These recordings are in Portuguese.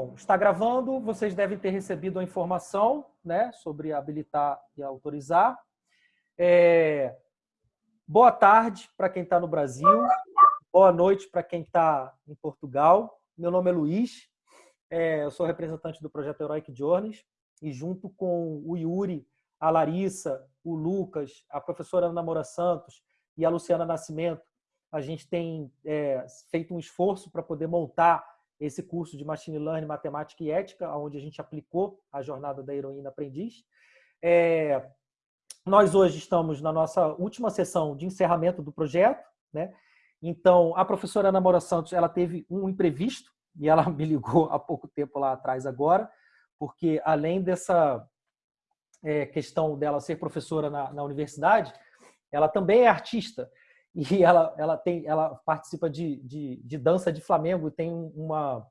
Bom, está gravando, vocês devem ter recebido a informação né, sobre habilitar e autorizar. É... Boa tarde para quem está no Brasil, boa noite para quem está em Portugal. Meu nome é Luiz, é, eu sou representante do projeto Heroic Journeys e junto com o Yuri, a Larissa, o Lucas, a professora Ana Moura Santos e a Luciana Nascimento, a gente tem é, feito um esforço para poder montar esse curso de Machine Learning, Matemática e Ética, onde a gente aplicou a jornada da heroína aprendiz. É, nós hoje estamos na nossa última sessão de encerramento do projeto, né? Então, a professora Ana Moura Santos, ela teve um imprevisto, e ela me ligou há pouco tempo lá atrás agora, porque além dessa é, questão dela ser professora na, na universidade, ela também é artista e ela, ela, tem, ela participa de, de, de dança de Flamengo e tem uma,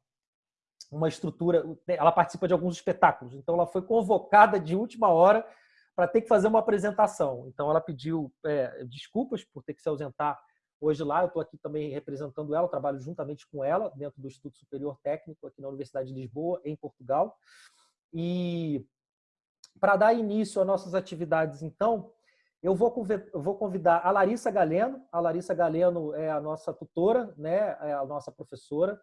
uma estrutura, ela participa de alguns espetáculos. Então, ela foi convocada de última hora para ter que fazer uma apresentação. Então, ela pediu é, desculpas por ter que se ausentar hoje lá. Eu estou aqui também representando ela, trabalho juntamente com ela dentro do Instituto Superior Técnico aqui na Universidade de Lisboa, em Portugal. E para dar início às nossas atividades, então, eu vou, convidar a Larissa Galeno. A Larissa Galeno é a nossa tutora, né? é a nossa professora.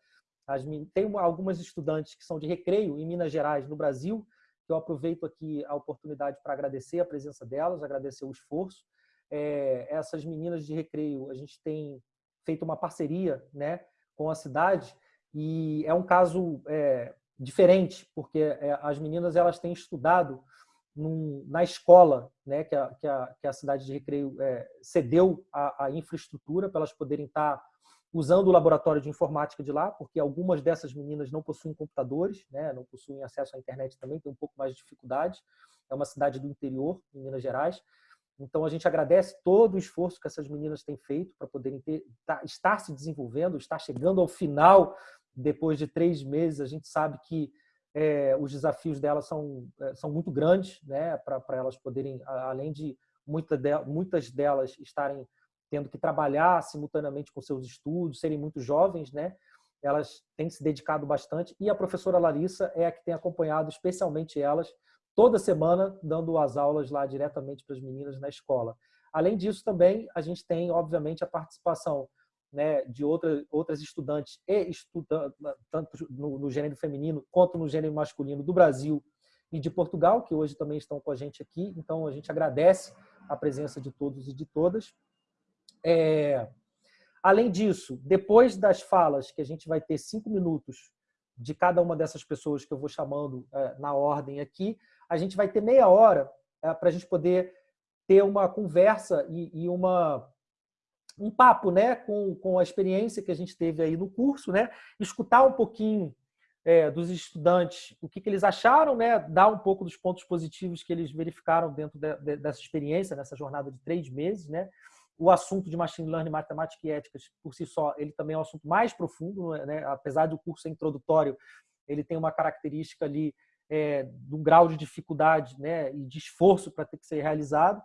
Tem algumas estudantes que são de recreio em Minas Gerais, no Brasil, que eu aproveito aqui a oportunidade para agradecer a presença delas, agradecer o esforço. É, essas meninas de recreio, a gente tem feito uma parceria né, com a cidade e é um caso é, diferente, porque é, as meninas elas têm estudado num, na escola, né, que, a, que, a, que a cidade de Recreio é, cedeu a, a, infraestrutura para elas poderem estar usando o laboratório de informática de lá, porque algumas dessas meninas não possuem computadores, né, não possuem acesso à internet também, tem um pouco mais de dificuldade. É uma cidade do interior, em Minas Gerais. Então, a gente agradece todo o esforço que essas meninas têm feito para poderem ter, tá, estar se desenvolvendo, estar chegando ao final, depois de três meses. A gente sabe que é, os desafios delas são, é, são muito grandes, né, para elas poderem, além de, muita de muitas delas estarem tendo que trabalhar simultaneamente com seus estudos, serem muito jovens, né, elas têm se dedicado bastante e a professora Larissa é a que tem acompanhado especialmente elas toda semana, dando as aulas lá diretamente para as meninas na escola. Além disso, também a gente tem, obviamente, a participação né, de outra, outras estudantes e estudantes, tanto no, no, gênero feminino quanto no gênero masculino do Brasil e de Portugal, que hoje também estão com a gente aqui. Então, a gente agradece a presença de todos e de todas. É... Além disso, depois das falas, que a gente vai ter cinco minutos de cada uma dessas pessoas que eu vou chamando é, na ordem aqui, a gente vai ter meia hora é, para a gente poder ter uma conversa e, e uma um papo né, com, com a experiência que a gente teve aí no curso, né, escutar um pouquinho é, dos estudantes o que, que, eles acharam, né, dar um pouco dos pontos positivos que eles verificaram dentro de, de, dessa experiência, nessa jornada de três meses. Né. O assunto de Machine Learning, Matemática e Éticas, por si só, ele também é um assunto mais profundo, né, apesar do curso ser introdutório, ele tem uma característica ali é, de um grau de dificuldade né, e de esforço para ter que ser realizado.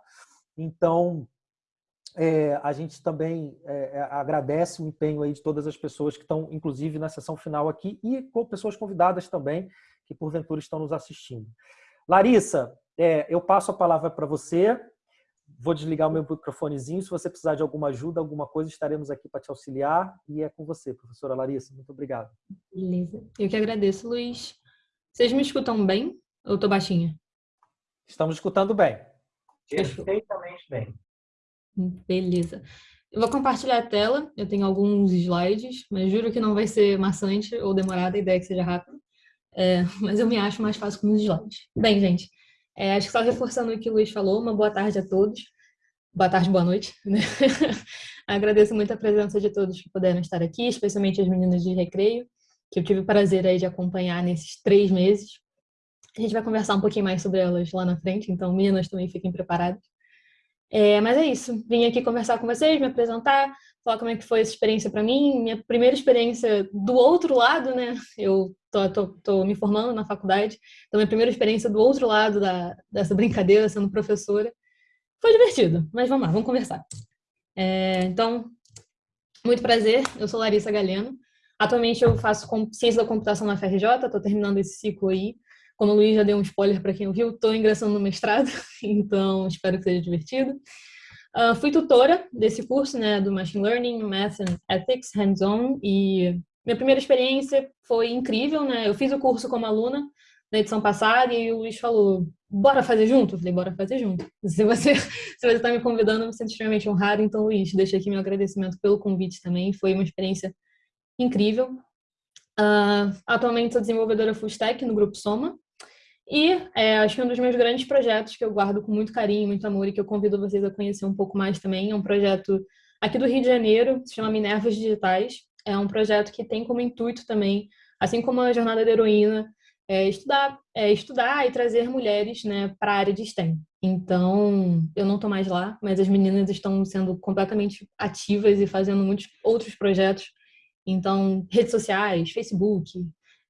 Então, é, a gente também é, é, agradece o empenho aí de todas as pessoas que estão, inclusive, na sessão final aqui e com pessoas convidadas também, que porventura estão nos assistindo. Larissa, é, eu passo a palavra para você. Vou desligar o meu microfonezinho. Se você precisar de alguma ajuda, alguma coisa, estaremos aqui para te auxiliar. E é com você, professora Larissa. Muito obrigado. Beleza. Eu que agradeço, Luiz. Vocês me escutam bem ou estou baixinha? Estamos escutando bem. Perfeitamente bem. Beleza. Eu vou compartilhar a tela, eu tenho alguns slides, mas juro que não vai ser maçante ou demorada, a ideia é que seja rápido. É, mas eu me acho mais fácil com os slides. Bem, gente, é, acho que só reforçando o que o Luiz falou, uma boa tarde a todos. Boa tarde, boa noite. Né? Agradeço muito a presença de todos que puderam estar aqui, especialmente as meninas de recreio, que eu tive o prazer aí de acompanhar nesses três meses. A gente vai conversar um pouquinho mais sobre elas lá na frente, então meninas também fiquem preparadas. É, mas é isso, vim aqui conversar com vocês, me apresentar, falar como é que foi essa experiência para mim, minha primeira experiência do outro lado, né? Eu tô, tô, tô, me formando na faculdade, então minha primeira experiência do outro lado da, dessa brincadeira, sendo professora. Foi divertido, mas vamos lá, vamos conversar. É, então, muito prazer, eu sou Larissa Galeno, Atualmente eu faço ciência da computação na FRJ, estou terminando esse ciclo aí. Como o Luiz já deu um spoiler para quem ouviu, estou ingressando no mestrado, então espero que seja divertido. Uh, fui tutora desse curso, né, do Machine Learning, Math and Ethics, Hands-On, e minha primeira experiência foi incrível, né, eu fiz o curso como aluna na edição passada e o Luiz falou, bora fazer junto? Eu falei, bora fazer junto. Se você se você está me convidando, eu me sinto extremamente honrado, então, Luiz, deixo aqui meu agradecimento pelo convite também, foi uma experiência incrível. Uh, atualmente sou desenvolvedora full stack no Grupo Soma, e é, acho que um dos meus grandes projetos que eu guardo com muito carinho, muito amor e que eu convido vocês a conhecer um pouco mais também é um projeto aqui do Rio de Janeiro, se chama Minervas Digitais. É um projeto que tem como intuito também, assim como a Jornada da Heroína, é estudar, é estudar e trazer mulheres né, para a área de STEM. Então, eu não estou mais lá, mas as meninas estão sendo completamente ativas e fazendo muitos outros projetos. Então, redes sociais, Facebook,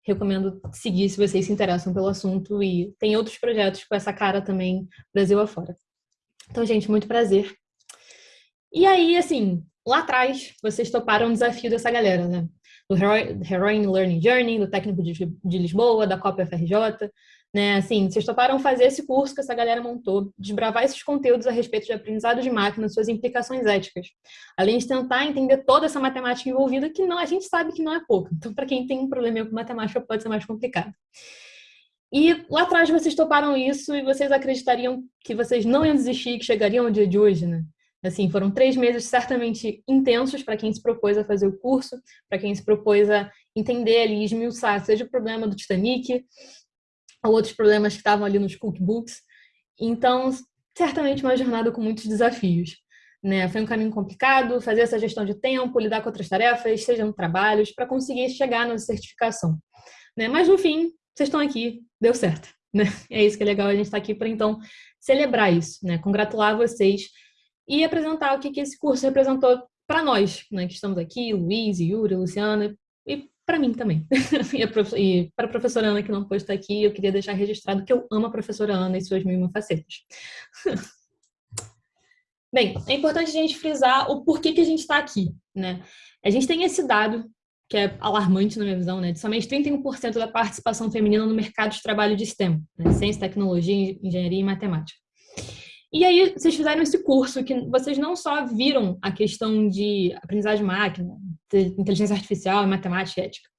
recomendo seguir se vocês se interessam pelo assunto e tem outros projetos com essa cara também Brasil afora. Então, gente, muito prazer. E aí, assim, lá atrás, vocês toparam o desafio dessa galera, né? Do Heroin Learning Journey, do Técnico de, de Lisboa, da Copa FRJ, né? Assim, vocês toparam fazer esse curso que essa galera montou, desbravar esses conteúdos a respeito de aprendizado de máquina, suas implicações éticas, além de tentar entender toda essa matemática envolvida, que não, a gente sabe que não é pouco. Então, para quem tem um problema com matemática, pode ser mais complicado. E lá atrás vocês toparam isso e vocês acreditariam que vocês não iam desistir, que chegariam ao dia de hoje, né? Assim, foram três meses certamente intensos para quem se propôs a fazer o curso, para quem se propôs a entender ali, esmiuçar, seja o problema do Titanic, ou outros problemas que estavam ali nos cookbooks. Então, certamente uma jornada com muitos desafios. Né? Foi um caminho complicado, fazer essa gestão de tempo, lidar com outras tarefas, sejam trabalhos, para conseguir chegar na certificação. Né? Mas no fim, vocês estão aqui, deu certo. Né? É isso que é legal, a gente está aqui para então celebrar isso, né? congratular vocês e apresentar o que, que esse curso representou para nós, né? que estamos aqui, Luiz, Yuri, Luciana, para mim também. e para a professora Ana, que não pôde estar aqui, eu queria deixar registrado que eu amo a professora Ana e suas mil facetas. Bem, é importante a gente frisar o porquê que a gente está aqui, né? A gente tem esse dado, que é alarmante na minha visão, né? De somente 31% da participação feminina no mercado de trabalho de STEM, né? ciência, tecnologia, engenharia e matemática. E aí, vocês fizeram esse curso que vocês não só viram a questão de aprendizagem de máquina, de inteligência artificial, matemática ética.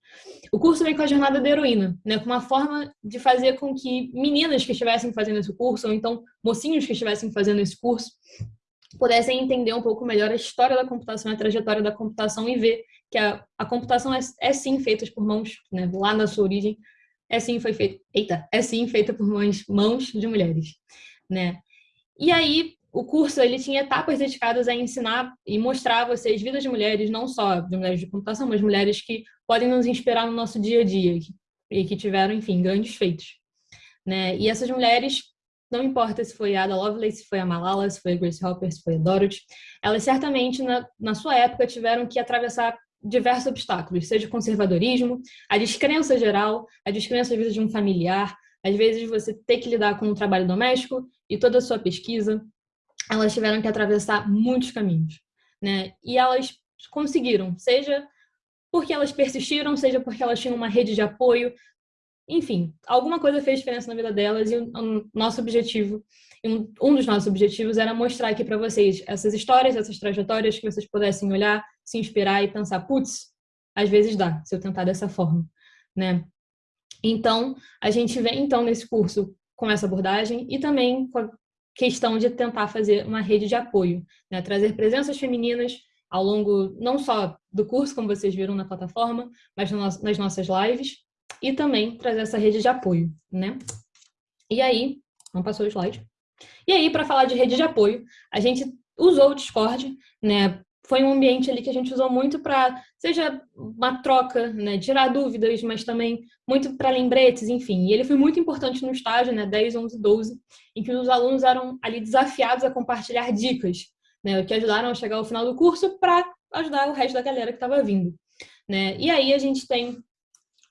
O curso vem com a jornada da heroína, né, com uma forma de fazer com que meninas que estivessem fazendo esse curso, ou então mocinhos que estivessem fazendo esse curso, pudessem entender um pouco melhor a história da computação, a trajetória da computação e ver que a, a computação é, é, sim feita por mãos, né, lá na sua origem, é sim foi feita, eita, é sim feita por mãos, mãos de mulheres, né? E aí, o curso ele tinha etapas dedicadas a ensinar e mostrar a vocês vidas de mulheres, não só de mulheres de computação, mas mulheres que podem nos inspirar no nosso dia a dia e que tiveram, enfim, grandes feitos. Né? E essas mulheres, não importa se foi a Ada Lovelace, se foi a Malala, se foi a Grace Hopper, se foi a Dorothy, elas certamente, na, na sua época, tiveram que atravessar diversos obstáculos, seja o conservadorismo, a descrença geral, a descrença da vida de um familiar, às vezes você ter que lidar com o trabalho doméstico e toda a sua pesquisa, elas tiveram que atravessar muitos caminhos, né? E elas conseguiram, seja porque elas persistiram, seja porque elas tinham uma rede de apoio, enfim, alguma coisa fez diferença na vida delas e o nosso objetivo, um dos nossos objetivos era mostrar aqui para vocês essas histórias, essas trajetórias que vocês pudessem olhar, se inspirar e pensar, putz, às vezes dá, se eu tentar dessa forma, né? Então, a gente vem então nesse curso com essa abordagem e também com a questão de tentar fazer uma rede de apoio, né? trazer presenças femininas ao longo não só do curso, como vocês viram na plataforma, mas nas nossas lives, e também trazer essa rede de apoio. Né? E aí, não passou o slide. E aí, para falar de rede de apoio, a gente usou o Discord, né, foi um ambiente ali que a gente usou muito para, seja uma troca, né, tirar dúvidas, mas também muito para lembretes, enfim. E ele foi muito importante no estágio, né, 10, 11, 12, em que os alunos eram ali desafiados a compartilhar dicas, né, que ajudaram a chegar ao final do curso para ajudar o resto da galera que estava vindo. Né? E aí a gente tem,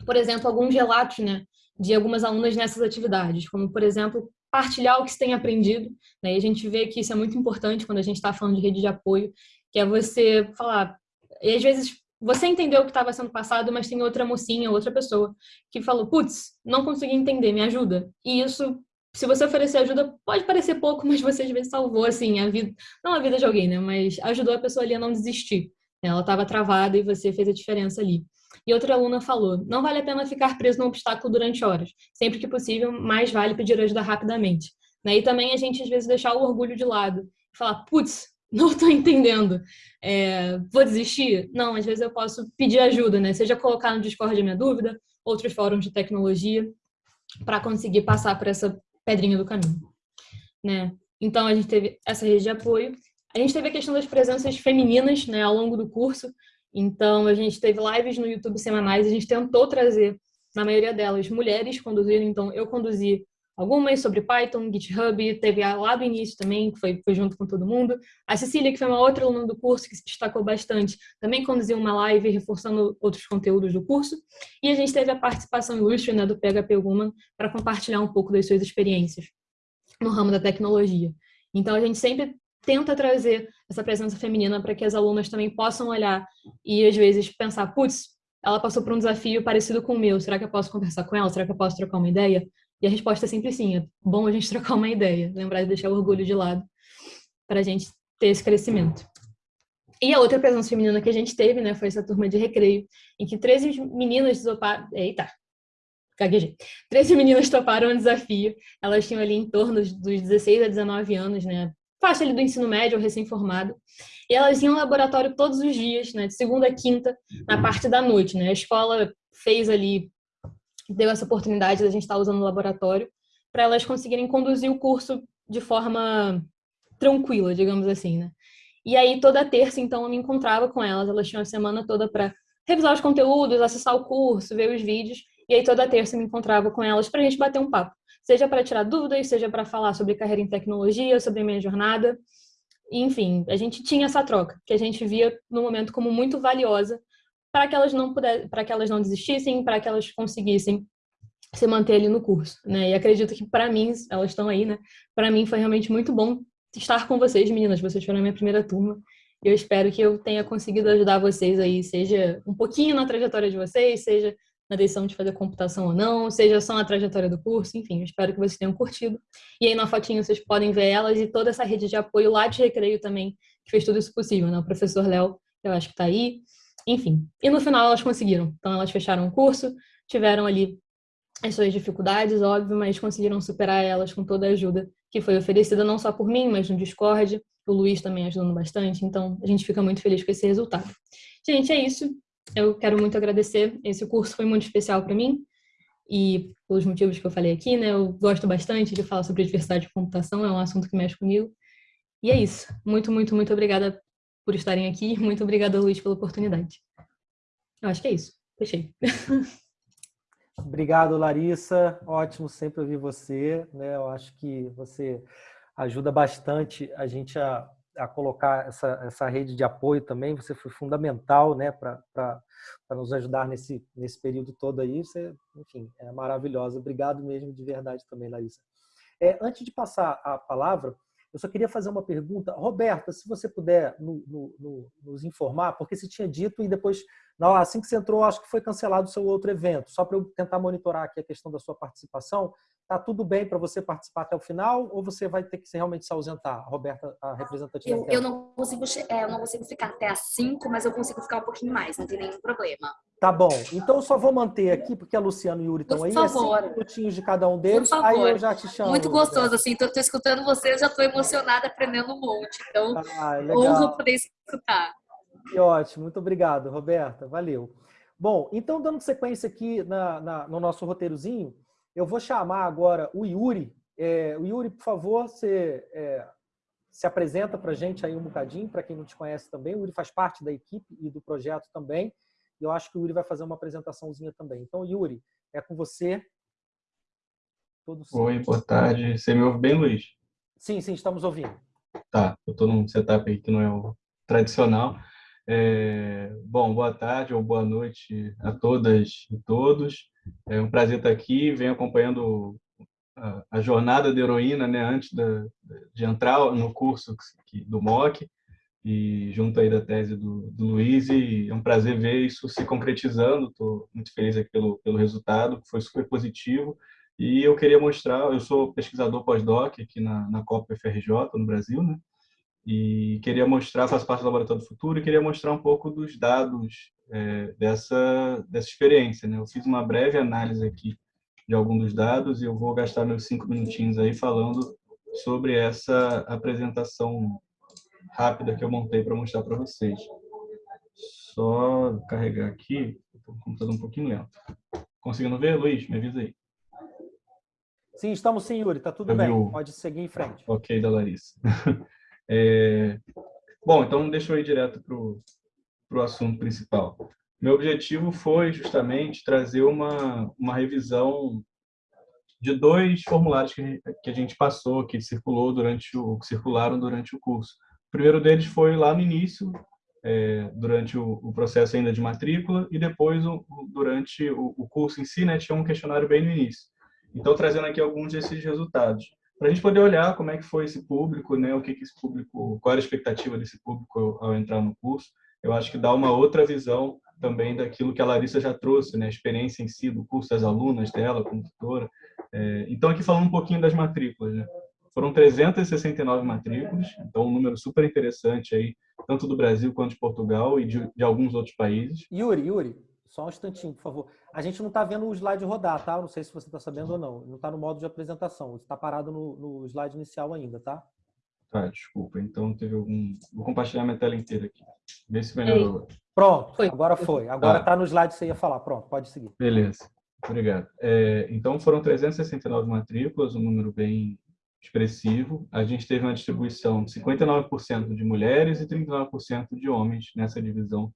por exemplo, alguns relatos né, de algumas alunas nessas atividades, como, por exemplo, partilhar o que se tem aprendido. Né? E a gente vê que isso é muito importante quando a gente está falando de rede de apoio, que é você falar. E às vezes você entendeu o que estava sendo passado, mas tem outra mocinha, outra pessoa que falou, putz, não consegui entender, me ajuda. E isso, se você oferecer ajuda, pode parecer pouco, mas você às vezes salvou, assim, a vida, não a vida de alguém, né, mas ajudou a pessoa ali a não desistir. Ela estava travada e você fez a diferença ali. E outra aluna falou: não vale a pena ficar preso num obstáculo durante horas. Sempre que possível, mais vale pedir ajuda rapidamente. Né? E também a gente, às vezes, deixar o orgulho de lado. Falar, putz, não estou entendendo. É, vou desistir? Não, às vezes eu posso pedir ajuda, né? Seja colocar no Discord a minha dúvida, outros fóruns de tecnologia, para conseguir passar por essa pedrinha do caminho. Né? Então, a gente teve essa rede de apoio. A gente teve a questão das presenças femininas né, ao longo do curso. Então, a gente teve lives no YouTube semanais, a gente tentou trazer, na maioria delas, mulheres conduzindo. Então, eu conduzi algumas sobre Python, GitHub, teve lá do início também, que foi, foi junto com todo mundo. A Cecília, que foi uma outra aluna do curso, que se destacou bastante, também conduziu uma live reforçando outros conteúdos do curso. E a gente teve a participação ilustre né, do PHP Woman para compartilhar um pouco das suas experiências no ramo da tecnologia. Então, a gente sempre tenta trazer essa presença feminina para que as alunas também possam olhar e, às vezes, pensar, putz, ela passou por um desafio parecido com o meu, será que eu posso conversar com ela? Será que eu posso trocar uma ideia? E a resposta é sempre sim, é bom a gente trocar uma ideia, lembrar de deixar o orgulho de lado para a gente ter esse crescimento. E a outra presença feminina que a gente teve, né, foi essa turma de recreio, em que 13 meninas toparam... Eita, gaguejei. 13 meninas toparam o desafio. Elas tinham ali em torno dos 16 a 19 anos, né, faixa ali do ensino médio ou recém-formado. E elas iam ao laboratório todos os dias, né, de segunda a quinta, na parte da noite, né. A escola fez ali deu essa oportunidade da gente estar usando o laboratório para elas conseguirem conduzir o curso de forma tranquila, digamos assim, né? E aí toda terça, então, eu me encontrava com elas, elas tinham a semana toda para revisar os conteúdos, acessar o curso, ver os vídeos, e aí toda terça eu me encontrava com elas para a gente bater um papo, seja para tirar dúvidas, seja para falar sobre carreira em tecnologia, sobre minha jornada, enfim, a gente tinha essa troca, que a gente via no momento como muito valiosa para que elas não para que elas não desistissem, para que elas conseguissem se manter ali no curso, né? E acredito que para mim, elas estão aí, né? Para mim foi realmente muito bom estar com vocês, meninas. Vocês foram a minha primeira turma. Eu espero que eu tenha conseguido ajudar vocês aí, seja um pouquinho na trajetória de vocês, seja na decisão de fazer computação ou não, seja só na trajetória do curso, enfim, espero que vocês tenham curtido. E aí na fotinho vocês podem ver elas e toda essa rede de apoio lá de recreio também, que fez tudo isso possível, né? O professor Léo, eu acho que está aí, enfim. E no final elas conseguiram. Então elas fecharam o curso, tiveram ali as suas dificuldades, óbvio, mas conseguiram superar elas com toda a ajuda que foi oferecida não só por mim, mas no Discord, o Luiz também ajudando bastante, então a gente fica muito feliz com esse resultado. Gente, é isso. Eu quero muito agradecer. Esse curso foi muito especial para mim e pelos motivos que eu falei aqui, né? Eu gosto bastante de falar sobre diversidade de computação, é um assunto que mexe comigo. E é isso. Muito, muito, muito obrigada por estarem aqui. Muito obrigada, Luiz, pela oportunidade. Eu acho que é isso. Fechei. Obrigado, Larissa. Ótimo sempre ouvir você. Né? Eu acho que você ajuda bastante a gente a, a colocar essa, essa rede de apoio também. Você foi fundamental né, para nos ajudar nesse, nesse período todo aí. Você, enfim, é maravilhosa. Obrigado mesmo de verdade também, Larissa. É, antes de passar a palavra, eu só queria fazer uma pergunta. Roberta, se você puder no, no, no, nos informar, porque você tinha dito e depois, não, assim que você entrou, acho que foi cancelado o seu outro evento. Só para eu tentar monitorar aqui a questão da sua participação. Tá tudo bem para você participar até o final ou você vai ter que realmente se ausentar, Roberta, a representante eu, eu não consigo, é, eu não consigo ficar até às 5, mas eu consigo ficar um pouquinho mais, não tem nenhum problema. Tá bom. Então eu só vou manter aqui, porque a Luciana e o Yuri estão aí. Por favor. É cinco minutinhos de cada um deles, aí eu já te chamo. Muito gostoso, assim. Tô, tô escutando vocês, já tô emocionada, aprendendo um monte. Então, ah, honro poder escutar. Que ótimo. Muito obrigado, Roberta. Valeu. Bom, então, dando sequência aqui na, na no nosso roteirozinho, eu vou chamar agora o Yuri. É, o Yuri, por favor, você é, se apresenta para a gente aí um bocadinho, para quem não te conhece também. O Yuri faz parte da equipe e do projeto também. E eu acho que o Yuri vai fazer uma apresentaçãozinha também. Então, Yuri, é com você. Todo Oi, boa tarde. Você me ouve bem, Luiz? Sim, sim, estamos ouvindo. Tá, eu estou num setup aí que não é o tradicional. É, bom, boa tarde ou boa noite a todas e todos. É um prazer estar aqui. Venho acompanhando a, a jornada da heroína né, antes da, de entrar no curso do MOC. e junto aí da tese do, do Luiz, e é um prazer ver isso se concretizando, estou muito feliz aqui pelo, pelo resultado, que foi super positivo, e eu queria mostrar, eu sou pesquisador pós-doc aqui na, na Copa FRJ, no Brasil, né? E queria mostrar, faço parte do Laboratório do Futuro, e queria mostrar um pouco dos dados é, dessa, dessa experiência. Né? Eu fiz uma breve análise aqui de alguns dos dados e eu vou gastar meus cinco minutinhos aí falando sobre essa apresentação rápida que eu montei para mostrar para vocês. Só carregar aqui, o computador um pouquinho lento. Conseguindo ver, Luiz? Me avisa aí. Sim, estamos sim, Yuri. Está tudo eu bem. Pode seguir em frente. Ok, da Larissa. É... Bom, então deixa eu ir direto para o assunto principal. Meu objetivo foi justamente trazer uma, uma revisão de dois formulários que, que a gente passou, que circulou durante o que circularam durante o curso. O primeiro deles foi lá no início, é, durante o, o, processo ainda de matrícula, e depois o, durante o, o, curso em si, né, tinha um questionário bem no início. Então, trazendo aqui alguns desses resultados para a gente poder olhar como é que foi esse público, né? O que, que esse público, qual era a expectativa desse público ao, entrar no curso. Eu acho que dá uma outra visão também daquilo que a Larissa já trouxe, né? A experiência em si do curso das alunas dela como tutora. É, então aqui falando um pouquinho das matrículas, né? Foram 369 matrículas, então um número super interessante aí, tanto do Brasil quanto de Portugal e de, de alguns outros países. Yuri, Yuri, só um instantinho, por favor. A gente não está vendo o slide rodar, tá? Não sei se você está sabendo ou não. Não está no modo de apresentação. Está parado no, no, slide inicial ainda, tá? Tá, desculpa. Então teve algum... Vou compartilhar minha tela inteira aqui. Vê se melhorou. Pronto, foi. agora foi. Agora está ah. no slide que você ia falar. Pronto, pode seguir. Beleza. Obrigado. É, então foram 369 matrículas, um número bem expressivo. A gente teve uma distribuição de 59% de mulheres e 39% de homens nessa divisão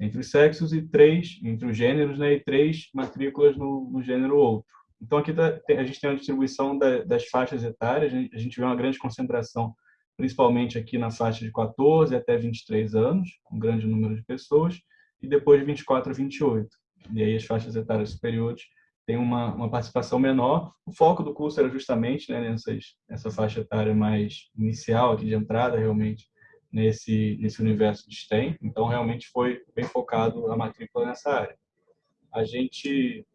entre os sexos e três, entre os gêneros, né, e três matrículas no, no gênero outro. Então, aqui tá, a gente tem uma distribuição da, das faixas etárias, a gente vê uma grande concentração, principalmente aqui na faixa de 14 até 23 anos, um grande número de pessoas, e depois de 24 a 28. E aí as faixas etárias superiores têm uma, uma participação menor. O foco do curso era justamente né, nessas, nessa faixa etária mais inicial, aqui de entrada, realmente, nesse, nesse universo de STEM, então realmente foi bem focado a matrícula nessa área. A gente...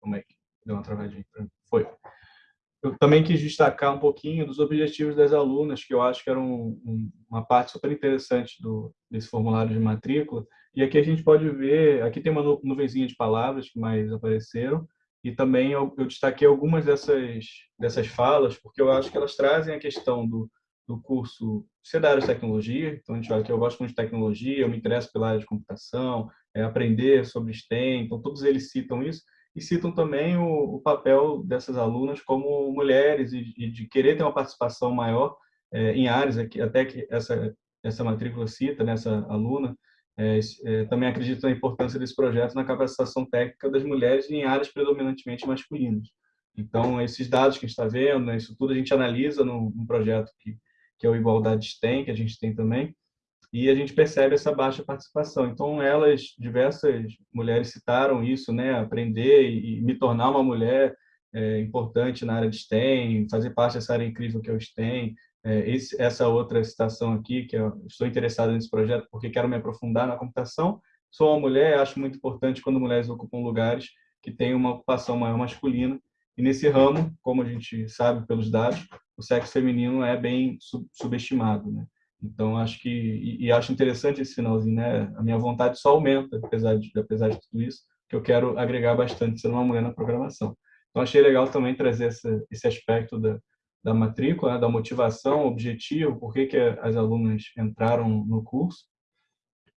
Como é que deu uma travadinha? Foi. Eu também quis destacar um pouquinho dos objetivos das alunas, que eu acho que era um, uma parte super interessante do, desse formulário de matrícula. E aqui a gente pode ver, aqui tem uma nuvenzinha de palavras que mais apareceram, e também eu, eu destaquei algumas dessas, dessas falas, porque eu acho que elas trazem a questão do, do curso ser da área de tecnologia, então a gente vai aqui, eu gosto muito de tecnologia, eu me interesso pela área de computação, é, aprender sobre STEM, então todos eles citam isso, e citam também o, o papel dessas alunas como mulheres e, e, de querer ter uma participação maior é, em áreas, aqui, até que essa, essa matrícula cita, nessa né, aluna, é, é, também acredito na importância desse projeto na capacitação técnica das mulheres em áreas predominantemente masculinas. Então, esses dados que a gente está vendo, né, isso tudo a gente analisa num, num projeto que que é o Igualdade tem, que a gente tem também, e a gente percebe essa baixa participação. Então, elas, diversas mulheres citaram isso, né, aprender e me tornar uma mulher é, importante na área de STEM, fazer parte dessa área incrível que é o STEM. É, esse, essa outra citação aqui, que eu estou interessado nesse projeto porque quero me aprofundar na computação. Sou uma mulher, acho muito importante quando mulheres ocupam lugares que têm uma ocupação maior masculina. E nesse ramo, como a gente sabe pelos dados, o sexo feminino é bem sub subestimado, né? Então acho que e, e, acho interessante esse finalzinho, né? A minha vontade só aumenta apesar de apesar de tudo isso, que eu quero agregar bastante sendo uma mulher na programação. Então achei legal também trazer esse, esse aspecto da, da matrícula, né? da motivação, objetivo, por que que as alunas entraram no curso.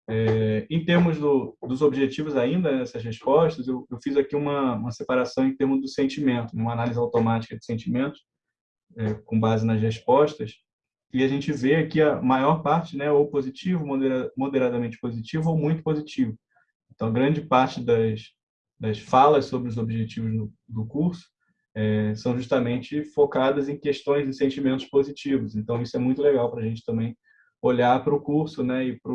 É, em termos do, dos objetivos ainda nessas respostas, eu, eu fiz aqui uma, uma separação em termos do sentimento, uma análise automática de sentimentos, é, com base nas respostas, e a gente vê que a maior parte, né, ou positivo, moderadamente positivo ou muito positivo. Então, grande parte das, das falas sobre os objetivos do, do curso é, são justamente focadas em questões e sentimentos positivos. Então, isso é muito legal para a gente também olhar para o curso, né, e para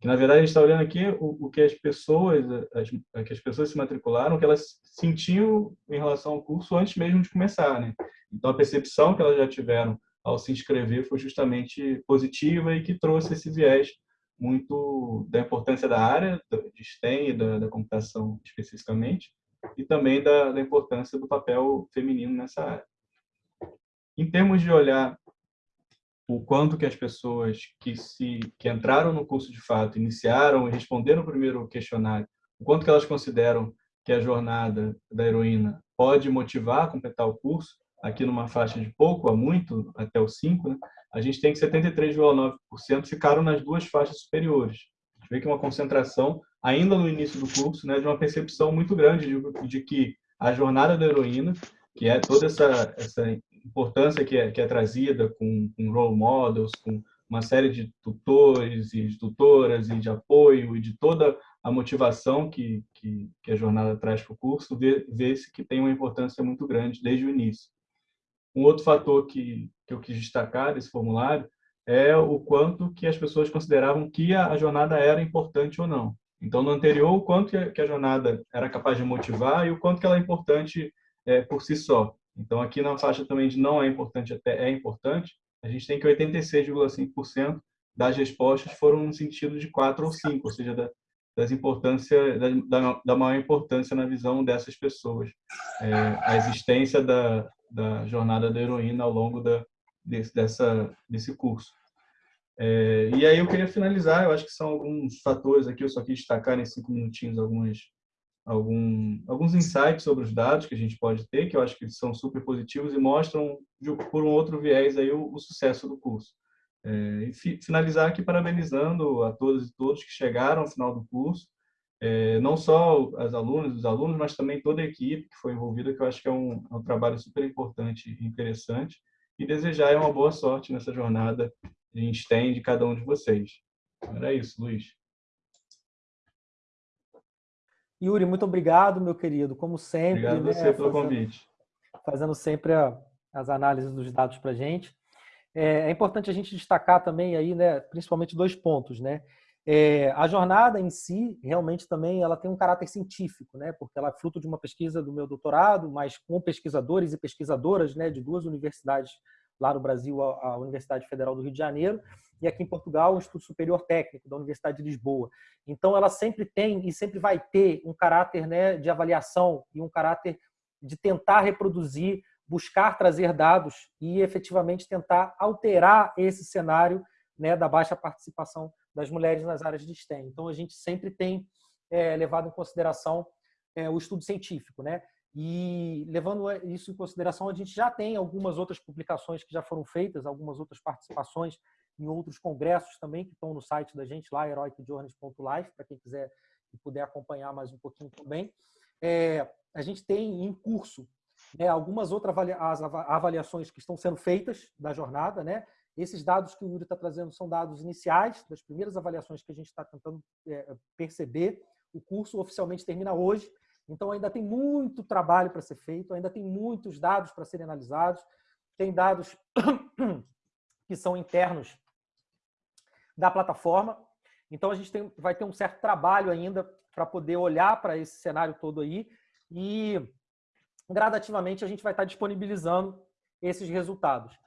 que na verdade a gente está olhando aqui o, o, que as pessoas, as, que as pessoas se matricularam, o que elas sentiam em relação ao curso antes mesmo de começar, né? Então, a percepção que elas já tiveram ao se inscrever foi justamente positiva e que trouxe esse viés muito da importância da área de STEM e da, da computação especificamente, e também da, da, importância do papel feminino nessa área. Em termos de olhar o quanto que as pessoas que se que entraram no curso de fato, iniciaram e responderam o primeiro questionário, o quanto que elas consideram que a jornada da heroína pode motivar a completar o curso, aqui numa faixa de pouco a muito, até o 5, né? a gente tem que 73,9% ficaram nas duas faixas superiores. A gente vê que é uma concentração, ainda no início do curso, né, de uma percepção muito grande de, de que a jornada da heroína, que é toda essa, essa importância que é, que é trazida com, com role models, com uma série de tutores e de tutoras e de apoio e de toda a motivação que, que, que a jornada traz para o curso, vê-se que tem uma importância muito grande desde o início. Um outro fator que, que eu quis destacar desse formulário é o quanto que as pessoas consideravam que a, a jornada era importante ou não. Então, no anterior, o quanto que a jornada era capaz de motivar e o quanto que ela é importante é, por si só. Então, aqui na faixa também de não é importante até é importante, a gente tem que 86,5% das respostas foram no sentido de 4 ou 5, ou seja, da, das importância da, da, maior importância na visão dessas pessoas. É, a existência da, da jornada da heroína ao longo da, desse, dessa, desse curso. É, e aí eu queria finalizar, eu acho que são alguns fatores aqui, eu só quis destacar em cinco minutinhos algumas, algum, alguns insights sobre os dados que a gente pode ter, que eu acho que são super positivos e mostram, por um outro viés, aí, o, o sucesso do curso. É, e fi, finalizar aqui parabenizando a todas e todos que chegaram ao final do curso, é, não só as alunas, os alunos, mas também toda a equipe que foi envolvida, que eu acho que é um, é um trabalho super importante e interessante, e desejar uma boa sorte nessa jornada que a gente tem de cada um de vocês. Era isso, Luiz. Yuri, muito obrigado, meu querido, como sempre. Obrigado né, você pelo fazendo, convite. Fazendo sempre a, as análises dos dados para a gente. É, é, importante a gente destacar também aí, né, principalmente dois pontos, né? É, a jornada em si, realmente também, ela tem um caráter científico, né? Porque ela é fruto de uma pesquisa do meu doutorado, mas com pesquisadores e pesquisadoras, né, de duas universidades lá no Brasil, a, Universidade Federal do Rio de Janeiro, e aqui em Portugal, o Instituto Superior Técnico da Universidade de Lisboa. Então, ela sempre tem e sempre vai ter um caráter né, de avaliação e um caráter de tentar reproduzir, buscar trazer dados e efetivamente tentar alterar esse cenário né, da baixa participação das mulheres nas áreas de STEM. Então, a gente sempre tem é, levado em consideração é, o estudo científico, né? E levando isso em consideração, a gente já tem algumas outras publicações que já foram feitas, algumas outras participações em outros congressos também que estão no site da gente lá, heroicjourneys.life, para quem quiser e puder acompanhar mais um pouquinho também. É, a gente tem em curso né, algumas outras avaliações que estão sendo feitas da jornada, né? Esses dados que o Yuri está trazendo são dados iniciais, das primeiras avaliações que a gente está tentando é, perceber. O curso oficialmente termina hoje, então, ainda tem muito trabalho para ser feito, ainda tem muitos dados para serem analisados, tem dados que são internos da plataforma. Então, a gente tem, vai ter um certo trabalho ainda para poder olhar para esse cenário todo aí e, gradativamente, a gente vai estar disponibilizando esses resultados.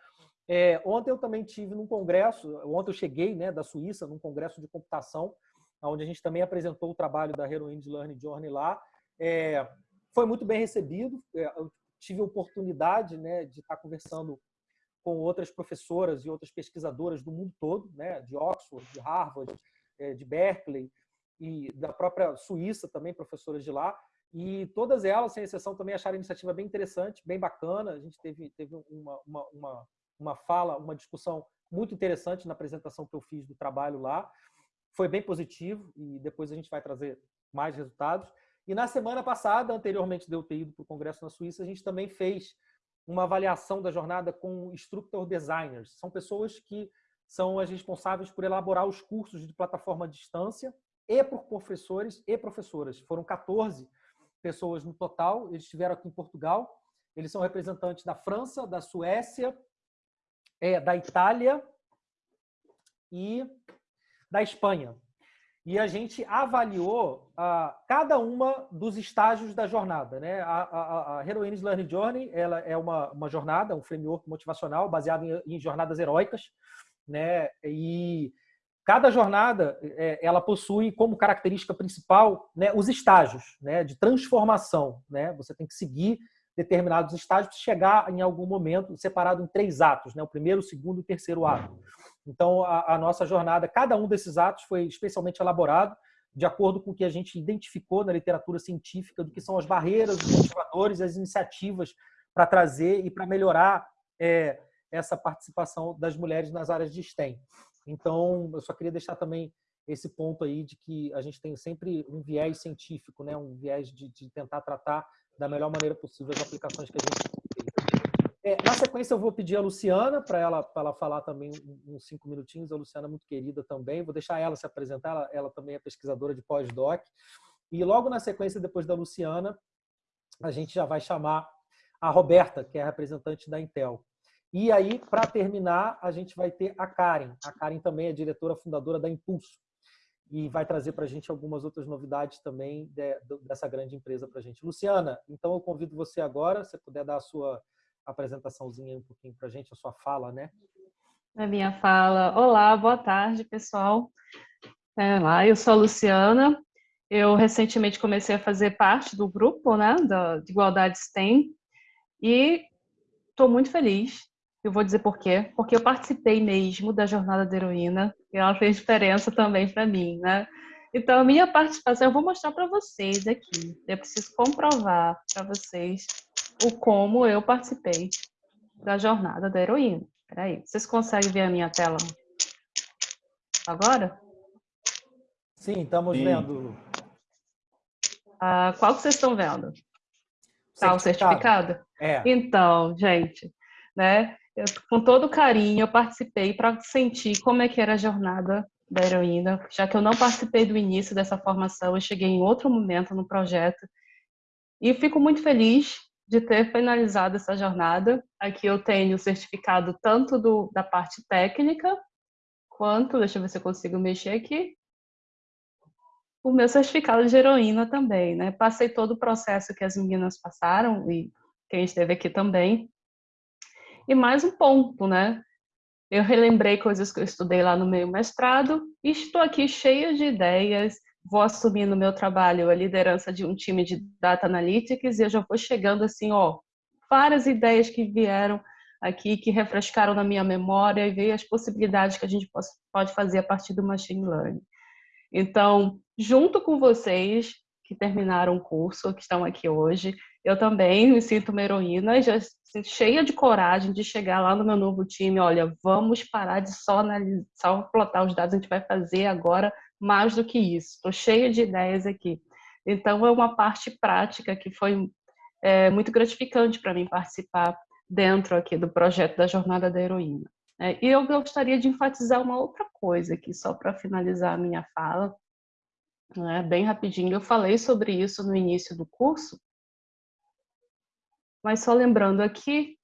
É, ontem eu também tive num congresso, ontem eu cheguei né, da Suíça, num congresso de computação, onde a gente também apresentou o trabalho da Heroines Learning Journey lá, é, foi muito bem recebido. É, eu tive a oportunidade né, de estar conversando com outras professoras e outras pesquisadoras do mundo todo, né, de Oxford, de Harvard, é, de Berkeley e da própria Suíça também, professoras de lá. E todas elas, sem exceção, também acharam a iniciativa bem interessante, bem bacana. A gente teve, teve uma, uma, uma, uma fala, uma discussão muito interessante na apresentação que eu fiz do trabalho lá. Foi bem positivo e depois a gente vai trazer mais resultados. E na semana passada, anteriormente de eu ter ido para o Congresso na Suíça, a gente também fez uma avaliação da jornada com instructor designers. São pessoas que são as responsáveis por elaborar os cursos de plataforma à distância e por professores e professoras. Foram 14 pessoas no total, eles estiveram aqui em Portugal. Eles são representantes da França, da Suécia, é, da Itália e da Espanha. E a gente avaliou ah, cada uma dos estágios da jornada. Né? A, a, a Heroines Learning Journey ela é uma, uma jornada, um framework motivacional baseado em, em jornadas heróicas. Né? E cada jornada é, ela possui como característica principal né, os estágios né, de transformação. Né? Você tem que seguir determinados estágios para chegar em algum momento separado em três atos, né? o primeiro, o segundo e o terceiro ato. Então, a, a, nossa jornada, cada um desses atos foi especialmente elaborado de acordo com o que a gente identificou na literatura científica do que são as barreiras, os motivadores, as iniciativas para trazer e para melhorar é, essa participação das mulheres nas áreas de STEM. Então, eu só queria deixar também esse ponto aí de que a gente tem sempre um viés científico, né? um viés de, de tentar tratar da melhor maneira possível as aplicações que a gente é, na sequência, eu vou pedir a Luciana para ela, ela falar também uns cinco minutinhos. A Luciana é muito querida também. Vou deixar ela se apresentar. Ela, ela também é pesquisadora de pós-doc. E logo na sequência, depois da Luciana, a gente já vai chamar a Roberta, que é a representante da Intel. E aí, para terminar, a gente vai ter a Karen. A Karen também é diretora fundadora da Impulso e vai trazer para a gente algumas outras novidades também de, dessa grande empresa para a gente. Luciana, então eu convido você agora, se puder dar a sua apresentaçãozinha um pouquinho para a gente, a sua fala, né? A minha fala. Olá, boa tarde, pessoal. É, lá, eu sou a Luciana. Eu recentemente comecei a fazer parte do grupo, né, da de Igualdade STEM, e estou muito feliz. Eu vou dizer por quê. Porque eu participei mesmo da jornada da heroína e ela fez diferença também para mim, né? Então, a minha participação eu vou mostrar para vocês aqui. Eu preciso comprovar para vocês o como eu participei da jornada da heroína. Peraí, vocês conseguem ver a minha tela agora? Sim, estamos Sim. vendo. Ah, qual que vocês estão vendo? Tá, o certificado? É. Então, gente, né, eu, com todo carinho, eu participei para sentir como é que era a jornada da heroína, já que eu não participei do início dessa formação, eu cheguei em outro momento no projeto. E fico muito feliz de ter finalizado essa jornada. Aqui eu tenho o certificado tanto do, da parte técnica, quanto, deixa eu ver se eu consigo mexer aqui, o meu certificado de heroína também, né? Passei todo o processo que as meninas passaram, e quem esteve aqui também. E mais um ponto, né? Eu relembrei coisas que eu estudei lá no meu mestrado e estou aqui cheia de ideias, vou assumir no meu trabalho a liderança de um time de data analytics e eu já vou chegando assim, ó, várias ideias que vieram aqui, que refrescaram na minha memória e veio as possibilidades que a gente pode fazer a partir do machine learning. Então, junto com vocês que terminaram o curso, que estão aqui hoje, eu também me sinto uma heroína, já cheia de coragem de chegar lá no meu novo time, olha, vamos parar de só analisar, só plotar os dados, a gente vai fazer agora mais do que isso. Estou cheia de ideias aqui. Então, é uma parte prática que foi é, muito gratificante para mim participar dentro aqui do projeto da Jornada da Heroína. É, e eu gostaria de enfatizar uma outra coisa aqui, só para finalizar a minha fala, né, bem rapidinho. Eu falei sobre isso no início do curso, mas só lembrando aqui,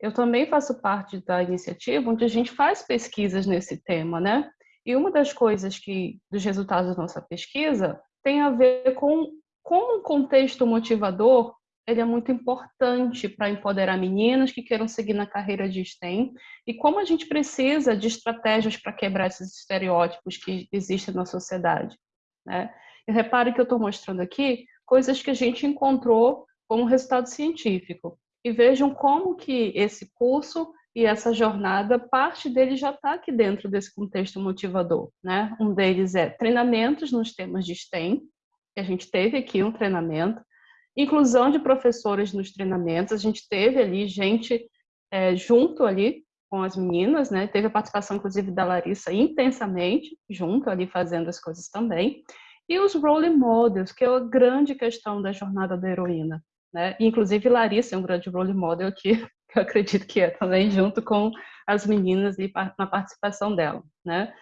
eu também faço parte da iniciativa onde a gente faz pesquisas nesse tema, né? E uma das coisas que, dos resultados da nossa pesquisa, tem a ver com como um contexto motivador ele é muito importante para empoderar meninas que queiram seguir na carreira de STEM e como a gente precisa de estratégias para quebrar esses estereótipos que existem na sociedade. Né? E repare que eu estou mostrando aqui coisas que a gente encontrou como resultado científico. E vejam como que esse curso e essa jornada, parte dele já está aqui dentro desse contexto motivador. Né? Um deles é treinamentos nos temas de STEM, que a gente teve aqui um treinamento, inclusão de professores nos treinamentos, a gente teve ali gente é, junto ali com as meninas, né? Teve a participação, inclusive, da Larissa intensamente, junto ali fazendo as coisas também. E os role models, que é a grande questão da jornada da heroína. Né? Inclusive, Larissa é um grande role model que eu acredito que é também, junto com as meninas e na participação dela, né?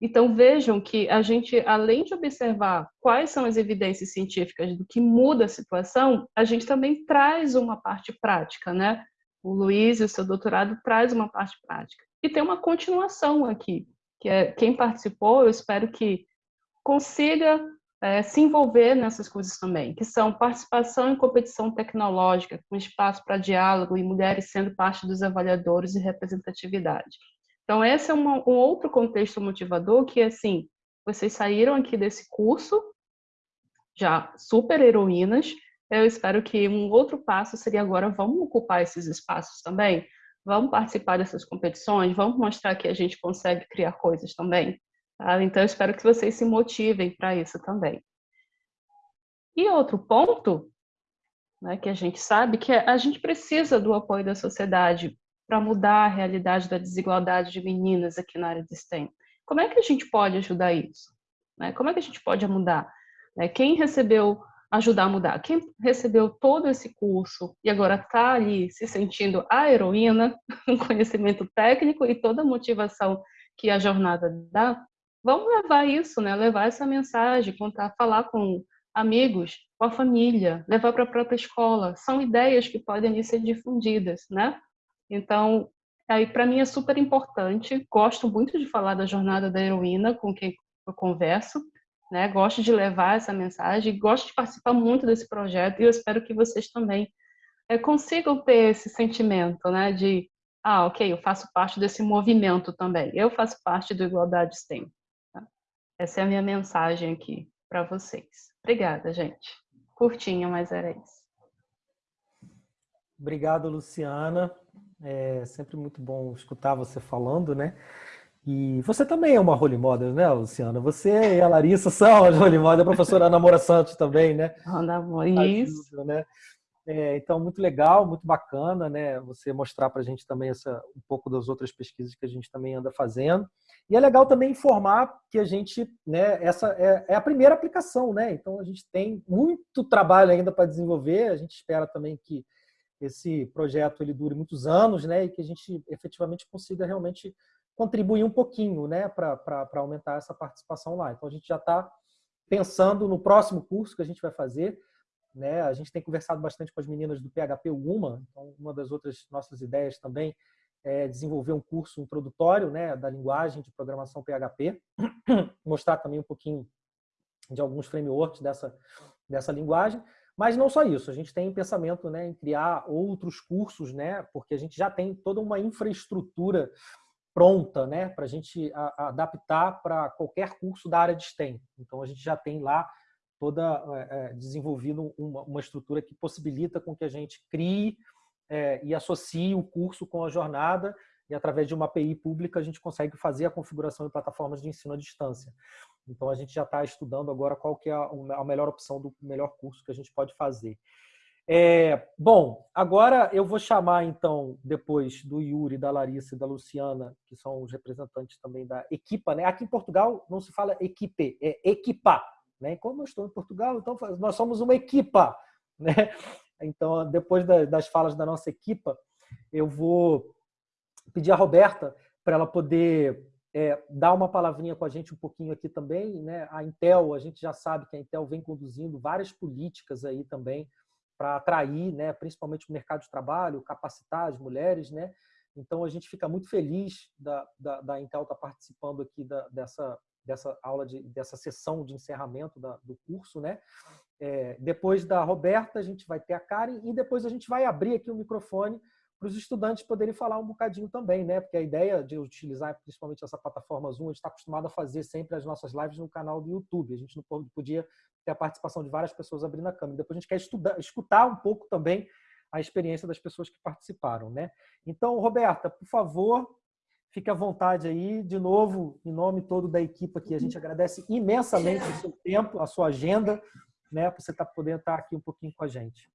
Então vejam que a gente, além de observar quais são as evidências científicas do que muda a situação, a gente também traz uma parte prática, né? O Luiz e o seu doutorado traz uma parte prática. E tem uma continuação aqui, que é quem participou, eu espero que consiga é, se envolver nessas coisas também, que são participação em competição tecnológica, com espaço para diálogo e mulheres sendo parte dos avaliadores e representatividade. Então, esse é uma, um outro contexto motivador que, assim, vocês saíram aqui desse curso já super heroínas, eu espero que um outro passo seria agora, vamos ocupar esses espaços também? Vamos participar dessas competições? Vamos mostrar que a gente consegue criar coisas também? Tá? Então, eu espero que vocês se motivem para isso também. E outro ponto, né, que a gente sabe, que é, a gente precisa do apoio da sociedade para mudar a realidade da desigualdade de meninas aqui na área de STEM. Como é que a gente pode ajudar isso? Né? Como é que a gente pode mudar? Né? Quem recebeu ajudar a mudar? Quem recebeu todo esse curso e agora está ali se sentindo a heroína, um conhecimento técnico e toda a motivação que a jornada dá, vamos levar isso, né? Levar essa mensagem, contar, falar com amigos, com a família, levar para a própria escola. São ideias que podem ser difundidas, né? Então, aí para mim é super importante. Gosto muito de falar da jornada da heroína com quem eu converso, né? Gosto de levar essa mensagem, gosto de participar muito desse projeto e eu espero que vocês também é, consigam ter esse sentimento, né? De ah, ok, eu faço parte desse movimento também. Eu faço parte do Igualdade STEM. Essa é a minha mensagem aqui para vocês. Obrigada, gente. Curtinha, mas era isso. Obrigado, Luciana. É sempre muito bom escutar você falando, né? E você também é uma role model, né, Luciana? Você e a Larissa são as role model, a professora Ana Moura Santos também, né? Ana Moura, isso. Né? É, então, muito legal, muito bacana, né? Você mostrar para a gente também essa, um pouco das outras pesquisas que a gente também anda fazendo. E é legal também informar que a gente, né? Essa é, é a primeira aplicação, né? Então, a gente tem muito trabalho ainda para desenvolver. A gente espera também que esse projeto ele dure muitos anos, né? E que a gente efetivamente consiga realmente contribuir um pouquinho, né? Para aumentar essa participação lá. Então, a gente já está pensando no próximo curso que a gente vai fazer né? A gente tem conversado bastante com as meninas do PHP UMA, então uma das outras nossas ideias também é desenvolver um curso introdutório né, da linguagem de programação PHP, mostrar também um pouquinho de alguns frameworks dessa, dessa linguagem, mas não só isso, a gente tem pensamento né, em criar outros cursos, né, porque a gente já tem toda uma infraestrutura pronta né, para a gente adaptar para qualquer curso da área de STEM. Então, a gente já tem lá toda é, desenvolvido uma, uma, estrutura que possibilita com que a gente crie é, e associe o curso com a jornada e através de uma API pública a gente consegue fazer a configuração de plataformas de ensino à distância. Então a gente já está estudando agora qual que é a, a, melhor opção do melhor curso que a gente pode fazer. É, bom, agora eu vou chamar então depois do Yuri, da Larissa e da Luciana, que são os representantes também da equipa, né? Aqui em Portugal não se fala equipe, é equipa, né? Como eu estou em Portugal, então nós somos uma equipa. Né? Então, depois das falas da nossa equipa, eu vou pedir a Roberta para ela poder é, dar uma palavrinha com a gente um pouquinho aqui também. Né? A Intel, a gente já sabe que a Intel vem conduzindo várias políticas aí também para atrair, né, principalmente o mercado de trabalho, capacitar as mulheres, né? Então a gente fica muito feliz da, da, da Intel estar tá participando aqui da, dessa dessa aula, de, dessa sessão de encerramento da, do curso, né? É, depois da Roberta, a gente vai ter a Karen e depois a gente vai abrir aqui o microfone para os estudantes poderem falar um bocadinho também, né? Porque a ideia de utilizar principalmente essa plataforma Zoom, a gente está acostumado a fazer sempre as nossas lives no canal do YouTube. A gente não podia ter a participação de várias pessoas abrindo a câmera. Depois a gente quer estudar, escutar um pouco também a experiência das pessoas que participaram, né? Então, Roberta, por favor, Fique à vontade aí, de novo, em nome todo da equipe aqui. A gente agradece imensamente o seu tempo, a sua agenda, né, para você tá podendo estar aqui um pouquinho com a gente.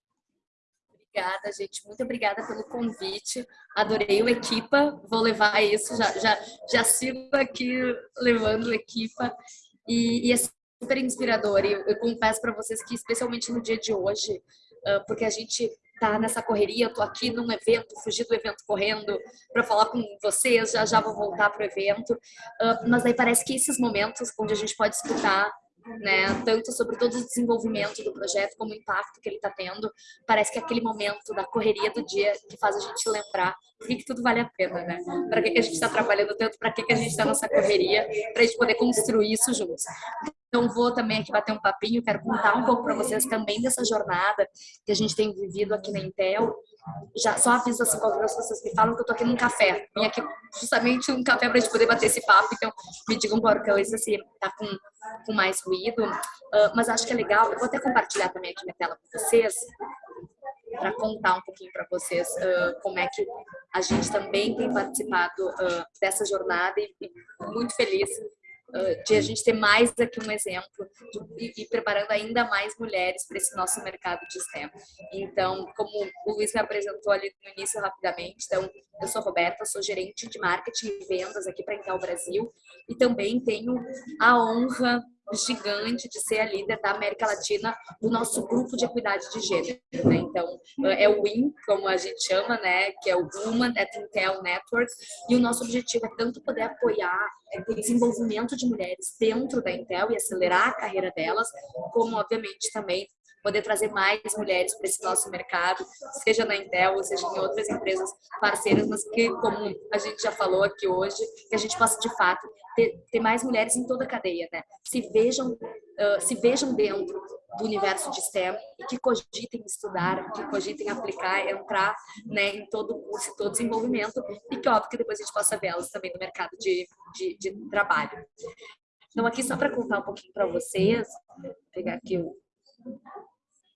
Obrigada, gente. Muito obrigada pelo convite. Adorei o Equipa. Vou levar isso. Já, já, já sigo aqui levando o Equipa. E, e é super inspirador. E eu, eu confesso para vocês que, especialmente no dia de hoje, porque a gente tá nessa correria, eu tô aqui num evento, fugi do evento correndo para falar com vocês, já já vou voltar pro evento. Uh, mas aí parece que esses momentos onde a gente pode escutar né? Tanto sobre todo o desenvolvimento do projeto, como o impacto que ele está tendo. Parece que é aquele momento da correria do dia que faz a gente lembrar por que, que tudo vale a pena, né? Para que, que a gente está trabalhando tanto, para que, que a gente está nessa correria, para a gente poder construir isso juntos. Então, vou também aqui bater um papinho, quero contar um pouco para vocês também dessa jornada que a gente tem vivido aqui na Intel. Já, só aviso assim, qualquer coisa, vocês me falam que eu tô aqui num café. Vim aqui justamente um café para a gente poder bater esse papo, então me digam qualquer coisa se tá com, com mais ruído. Uh, mas acho que é legal, eu vou até compartilhar também aqui minha tela com vocês, para contar um pouquinho para vocês uh, como é que a gente também tem participado uh, dessa jornada e, e muito feliz de a gente ter mais aqui um exemplo e, e preparando ainda mais mulheres para esse nosso mercado de STEM. Então, como o Luiz me apresentou ali no início rapidamente, então eu sou Roberta, sou gerente de marketing e vendas aqui para Intel Brasil e também tenho a honra gigante de ser a líder da América Latina do nosso grupo de equidade de gênero. Né? Então, é o WIN, como a gente chama, né? que é o Woman at Intel Network, e o nosso objetivo é tanto poder apoiar o desenvolvimento de mulheres dentro da Intel e acelerar a carreira delas, como, obviamente, também poder trazer mais mulheres para esse nosso mercado, seja na Intel ou seja em outras empresas parceiras, mas que, como a gente já falou aqui hoje, que a gente possa de fato ter, ter mais mulheres em toda a cadeia, né? Se vejam, uh, se vejam dentro do universo de STEM e que cogitem estudar, que cogitem aplicar, entrar né, em todo o curso, todo o desenvolvimento e que, óbvio, que depois a gente possa vê-las também no mercado de, de, de trabalho. Então, aqui só para contar um pouquinho para vocês, pegar aqui o,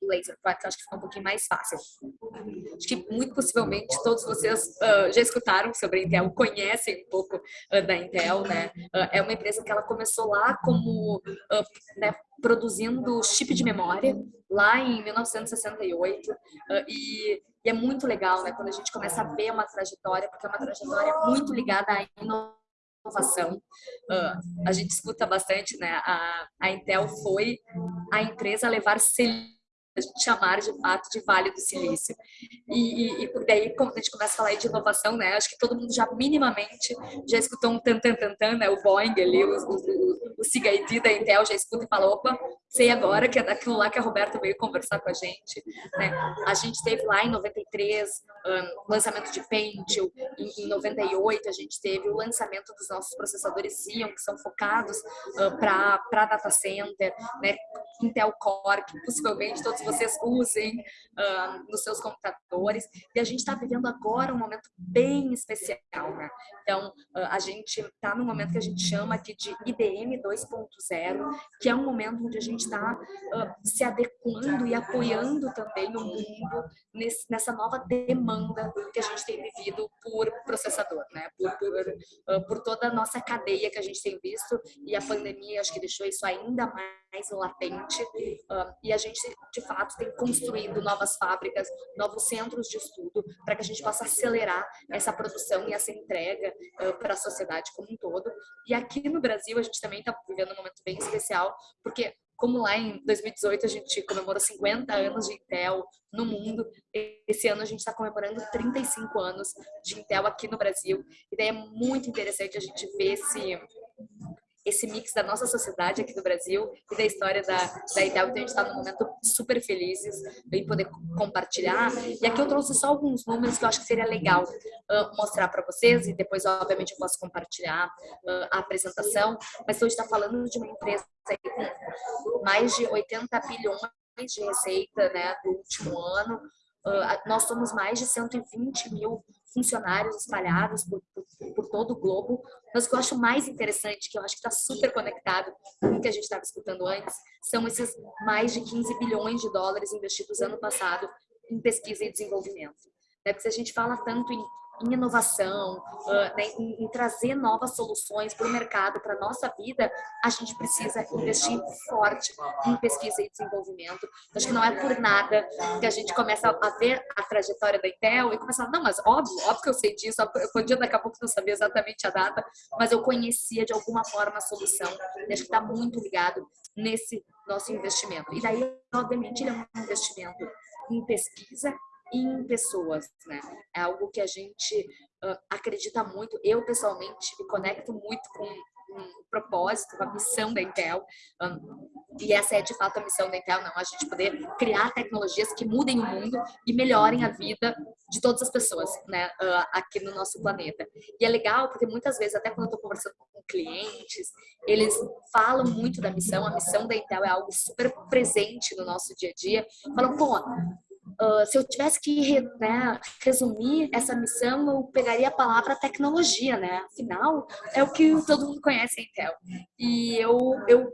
laser que acho que fica um pouquinho mais fácil. Acho que muito possivelmente todos vocês uh, já escutaram sobre a Intel, conhecem um pouco uh, da Intel, né? Uh, é uma empresa que ela começou lá como né, produzindo chip de memória lá em 1968 e, e é muito legal, né? Quando a gente começa a ver uma trajetória, porque é uma trajetória muito ligada à inovação. Uh, a gente escuta bastante, né? A, a Intel foi a empresa a levar a gente chamar de fato de Vale do Silício. E, e, e daí, quando a gente começa a falar de inovação, né, acho que todo mundo já minimamente já escutou um tan tan tan tan, né, o Boeing ali, o, o, o CID da Intel já escuta e fala, opa, sei agora que é daquilo lá que a Roberta veio conversar com a gente. Né? A gente teve lá em 93 um, lançamento de Pentium, em, em 98 a gente teve o lançamento dos nossos processadores Xeon, que são focados uh, para data center, né? Intel Core, que possivelmente todos vocês usem uh, nos seus computadores. E a gente está vivendo agora um momento bem especial. Né? Então, uh, a gente está num momento que a gente chama aqui de IBM 2.0, que é um momento onde a gente está uh, se adequando e apoiando também o mundo nesse, nessa nova demanda que a gente tem vivido por processador, né? por, por, por toda a nossa cadeia que a gente tem visto. E a pandemia, acho que deixou isso ainda mais latente uh, e a gente de fato tem construído novas fábricas, novos centros de estudo para que a gente possa acelerar essa produção e essa entrega uh, para a sociedade como um todo. E aqui no Brasil a gente também está vivendo um momento bem especial porque como lá em 2018 a gente comemorou 50 anos de Intel no mundo, esse ano a gente está comemorando 35 anos de Intel aqui no Brasil. E daí é muito interessante a gente ver esse esse mix da nossa sociedade aqui do Brasil e da história da, da Intel. Então, a gente está num momento super felizes em poder compartilhar. E aqui eu trouxe só alguns números que eu acho que seria legal uh, mostrar para vocês e depois, obviamente, eu posso compartilhar uh, a apresentação. Mas hoje está falando de uma empresa com mais de 80 bilhões de receita né, do último ano. Uh, nós somos mais de 120 mil funcionários espalhados por, por, por, todo o globo. Mas o que eu acho mais interessante, que eu acho que está super conectado com o que a gente estava escutando antes, são esses mais de 15 bilhões de dólares investidos ano passado em pesquisa e desenvolvimento. Né? Porque se a gente fala tanto em em inovação, né, em, em, trazer novas soluções para o mercado, para a nossa vida, a gente precisa investir forte em pesquisa e desenvolvimento. Acho que não é por nada que a gente começa a ver a trajetória da Intel e começa a não, mas óbvio, óbvio que eu sei disso, eu podia daqui a pouco não saber exatamente a data, mas eu conhecia de alguma forma a solução. Acho que está muito ligado nesse nosso investimento. E daí, obviamente, ele é um investimento em pesquisa em pessoas, né? É algo que a gente uh, acredita muito. Eu, pessoalmente, me conecto muito com, o propósito, a missão da Intel. Um, E essa é de fato a missão da Intel, não, a gente poder criar tecnologias que mudem o mundo e melhorem a vida de todas as pessoas, né, uh, aqui no nosso planeta. E é legal porque muitas vezes, até quando eu estou conversando com clientes, eles falam muito da missão, a missão da Intel é algo super presente no nosso dia a dia. Falam, pô, Uh, se eu tivesse que né, resumir essa missão, eu pegaria a palavra tecnologia, né? Afinal, é o que todo mundo conhece a Intel. E eu, eu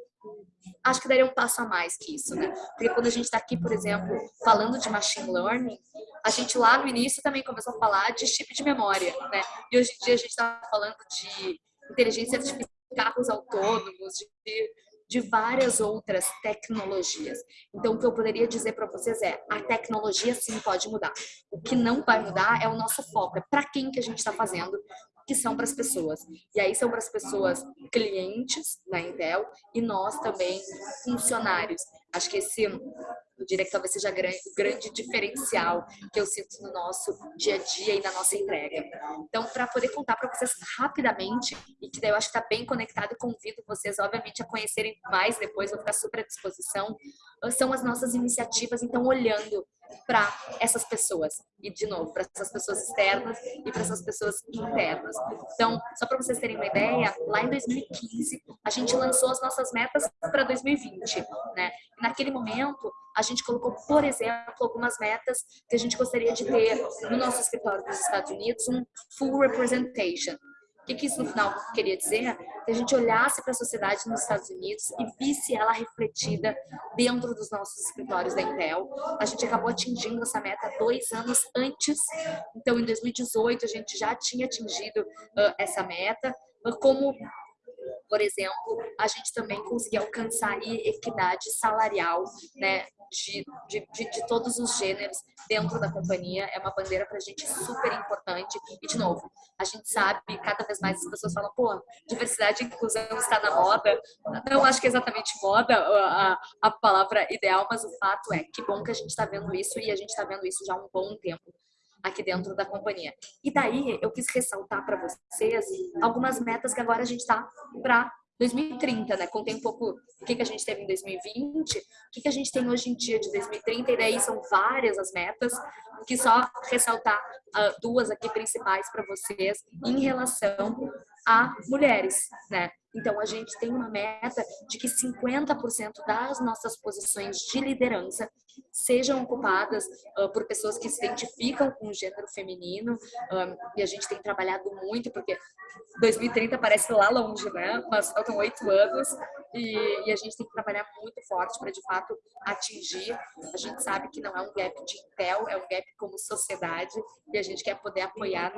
acho que daria um passo a mais que isso, né? Porque quando a gente está aqui, por exemplo, falando de machine learning, a gente lá no início também começou a falar de chip de memória, né? E hoje em dia a gente está falando de inteligência artificial, carros autônomos, de, de várias outras tecnologias. Então, o que eu poderia dizer para vocês é, a tecnologia sim pode mudar. O que não vai mudar é o nosso foco, é para quem que a gente está fazendo, que são para as pessoas. E aí são para as pessoas clientes da Intel e nós também funcionários. Acho que esse eu diria que talvez seja o grande diferencial que eu sinto no nosso dia a dia e na nossa entrega. Então, para poder contar para vocês rapidamente, e que daí eu acho que está bem conectado, convido vocês, obviamente, a conhecerem mais depois, vou ficar super à disposição, são as nossas iniciativas, então, olhando para essas pessoas. E, de novo, para essas pessoas externas e para essas pessoas internas. Então, só para vocês terem uma ideia, lá em 2015, a gente lançou as nossas metas para 2020. Né? E naquele momento, a gente colocou, por exemplo, algumas metas que a gente gostaria de ter no nosso escritório dos Estados Unidos, um full representation que, que isso no final queria dizer? Que a gente olhasse para a sociedade nos Estados Unidos e visse ela refletida dentro dos nossos escritórios da Intel. A gente acabou atingindo essa meta dois anos antes. Então, em 2018, a gente já tinha atingido uh, essa meta. Como por exemplo, a gente também conseguir alcançar equidade salarial, né, de, de, de, de, todos os gêneros dentro da companhia. É uma bandeira para a gente super importante. E, de novo, a gente sabe, cada vez mais as pessoas falam, pô, diversidade e inclusão está na moda. Não acho que é exatamente moda a, a palavra ideal, mas o fato é que bom que a gente está vendo isso e a gente está vendo isso já há um bom tempo aqui dentro da companhia. E daí eu quis ressaltar para vocês algumas metas que agora a gente está para 2030, né? Contei um pouco o que, que a gente teve em 2020, o que, que a gente tem hoje em dia de 2030, e daí são várias as metas, que só ressaltar uh, duas aqui principais para vocês em relação a mulheres, né? Então, a gente tem uma meta de que 50% das nossas posições de liderança sejam ocupadas uh, por pessoas que se identificam com o gênero feminino. Um, e a gente tem trabalhado muito, porque 2030 parece lá longe, né? Mas faltam oito anos e, e, a gente tem que trabalhar muito forte para, de fato, atingir. A gente sabe que não é um gap de Intel, é um gap como sociedade e a gente quer poder apoiar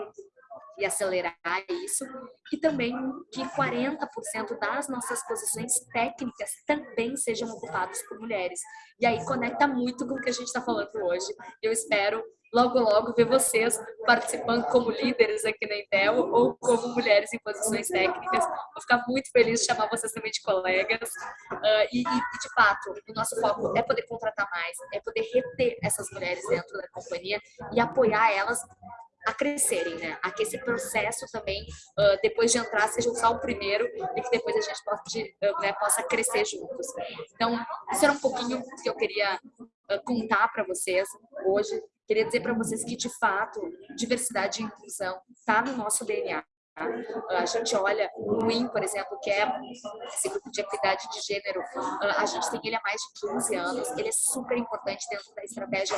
e acelerar isso. E também que 40% das nossas posições técnicas também sejam ocupadas por mulheres. E aí conecta muito com o que a gente está falando hoje. Eu espero logo, logo ver vocês participando como líderes aqui na Intel ou como mulheres em posições técnicas. Vou ficar muito feliz de chamar vocês também de colegas. Uh, e, e, de fato, o nosso foco é poder contratar mais, é poder reter essas mulheres dentro da companhia e apoiar elas a crescerem, né? A que esse processo também, uh, depois de entrar, seja só o primeiro e que depois a gente pode, uh, né, possa crescer juntos. Então, isso era um pouquinho que eu queria uh, contar para vocês hoje. Queria dizer para vocês que, de fato, diversidade e inclusão está no nosso DNA. A gente olha o WIN, por exemplo, que é esse grupo de equidade de gênero, a gente tem ele há mais de 15 anos, ele é super importante dentro da estratégia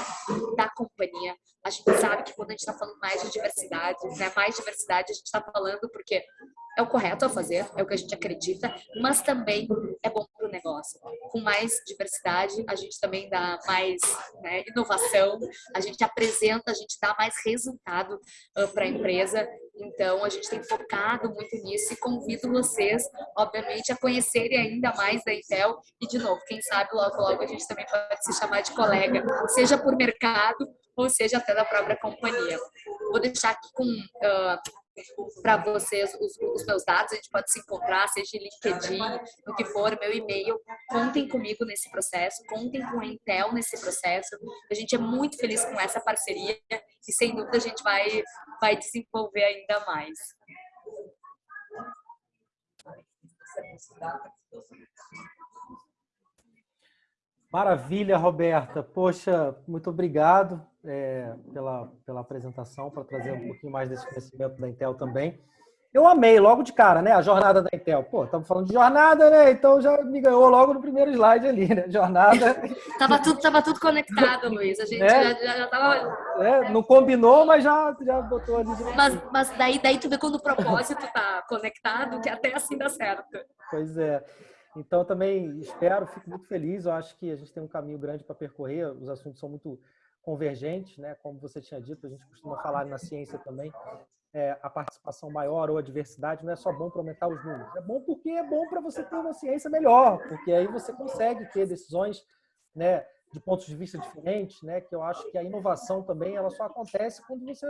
da companhia. A gente sabe que quando a gente está falando mais de diversidade, né, mais diversidade, a gente está falando porque é o correto a fazer, é o que a gente acredita, mas também é bom para o negócio. Com mais diversidade, a gente também dá mais né, inovação, a gente apresenta, a gente dá mais resultado uh, para a empresa. Então, a gente tem focado muito nisso e convido vocês, obviamente, a conhecerem ainda mais da Intel. E, de novo, quem sabe logo, logo a gente também pode se chamar de colega, seja por mercado ou seja até da própria companhia. Vou deixar aqui com uh, para vocês os, os, meus dados, a gente pode se encontrar, seja LinkedIn, no que for, meu e-mail. Contem comigo nesse processo, contem com a Intel nesse processo. A gente é muito feliz com essa parceria e sem dúvida a gente vai, vai desenvolver ainda mais. Maravilha, Roberta. Poxa, muito obrigado é, pela, pela apresentação, para trazer um pouquinho mais desse conhecimento da Intel também. Eu amei logo de cara, né? A jornada da Intel. Pô, estamos falando de jornada, né? Então já me ganhou logo no primeiro slide ali, né? Jornada. tava, tudo, tava tudo conectado, Luiz. A gente é? já, já tava. É, não combinou, mas já, já botou ali. Mas, mas daí, daí tu vê quando o propósito tá conectado, que até assim dá certo. Pois é. Então também espero, fico muito feliz. Eu acho que a gente tem um caminho grande para percorrer. Os assuntos são muito convergentes, né? Como você tinha dito, a gente costuma falar na ciência também é, a participação maior ou a diversidade não é só bom para aumentar os números. É bom porque é bom para você ter uma ciência melhor, porque aí você consegue ter decisões né, de pontos de vista diferentes, né, que eu acho que a inovação também ela só acontece quando você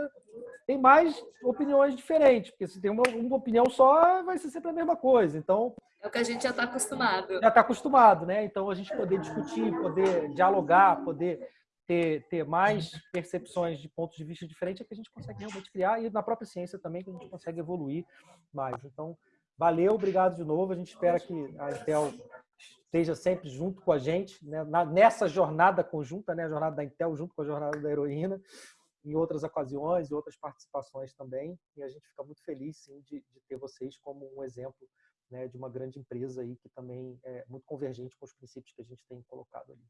tem mais opiniões diferentes, porque se tem uma, uma opinião só, vai ser sempre a mesma coisa. Então, é o que a gente já está acostumado. Já está acostumado, né? Então, a gente poder discutir, poder dialogar, poder ter, ter mais percepções de pontos de vista diferentes é que a gente consegue realmente criar e na própria ciência também que a gente consegue evoluir mais. Então, valeu, obrigado de novo. A gente espera que a Intel esteja sempre junto com a gente né? nessa jornada conjunta, né? a jornada da Intel junto com a jornada da heroína, em outras ocasiões e outras participações também. E a gente fica muito feliz, sim, de, de ter vocês como um exemplo né, de uma grande empresa aí que também é muito convergente com os princípios que a gente tem colocado ali.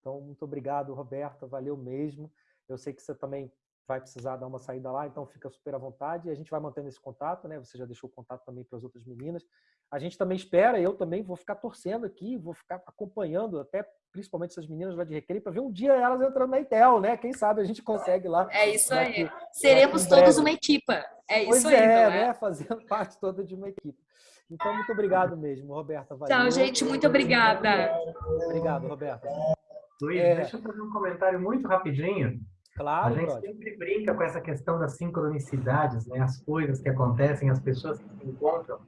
Então, muito obrigado, Roberta, valeu mesmo. Eu sei que você também vai precisar dar uma saída lá, então fica super à vontade. E a gente vai mantendo esse contato, né? Você já deixou o contato também para as outras meninas. A gente também espera, eu também vou ficar torcendo aqui, vou ficar acompanhando, até principalmente essas meninas lá de recreio, para ver um dia elas entrando na Intel, né? Quem sabe a gente consegue lá. É isso aí. Aqui, Seremos todos uma equipa. É pois isso aí. É, é, né? Fazendo parte toda de uma equipe. Então, muito obrigado mesmo, Roberta. Valeu. Tchau, gente. Muito obrigada. Obrigado, Roberta. Luiz, é... deixa eu fazer um comentário muito rapidinho. Claro, A gente pode. sempre brinca com essa questão das sincronicidades, né? As coisas que acontecem, as pessoas que se encontram.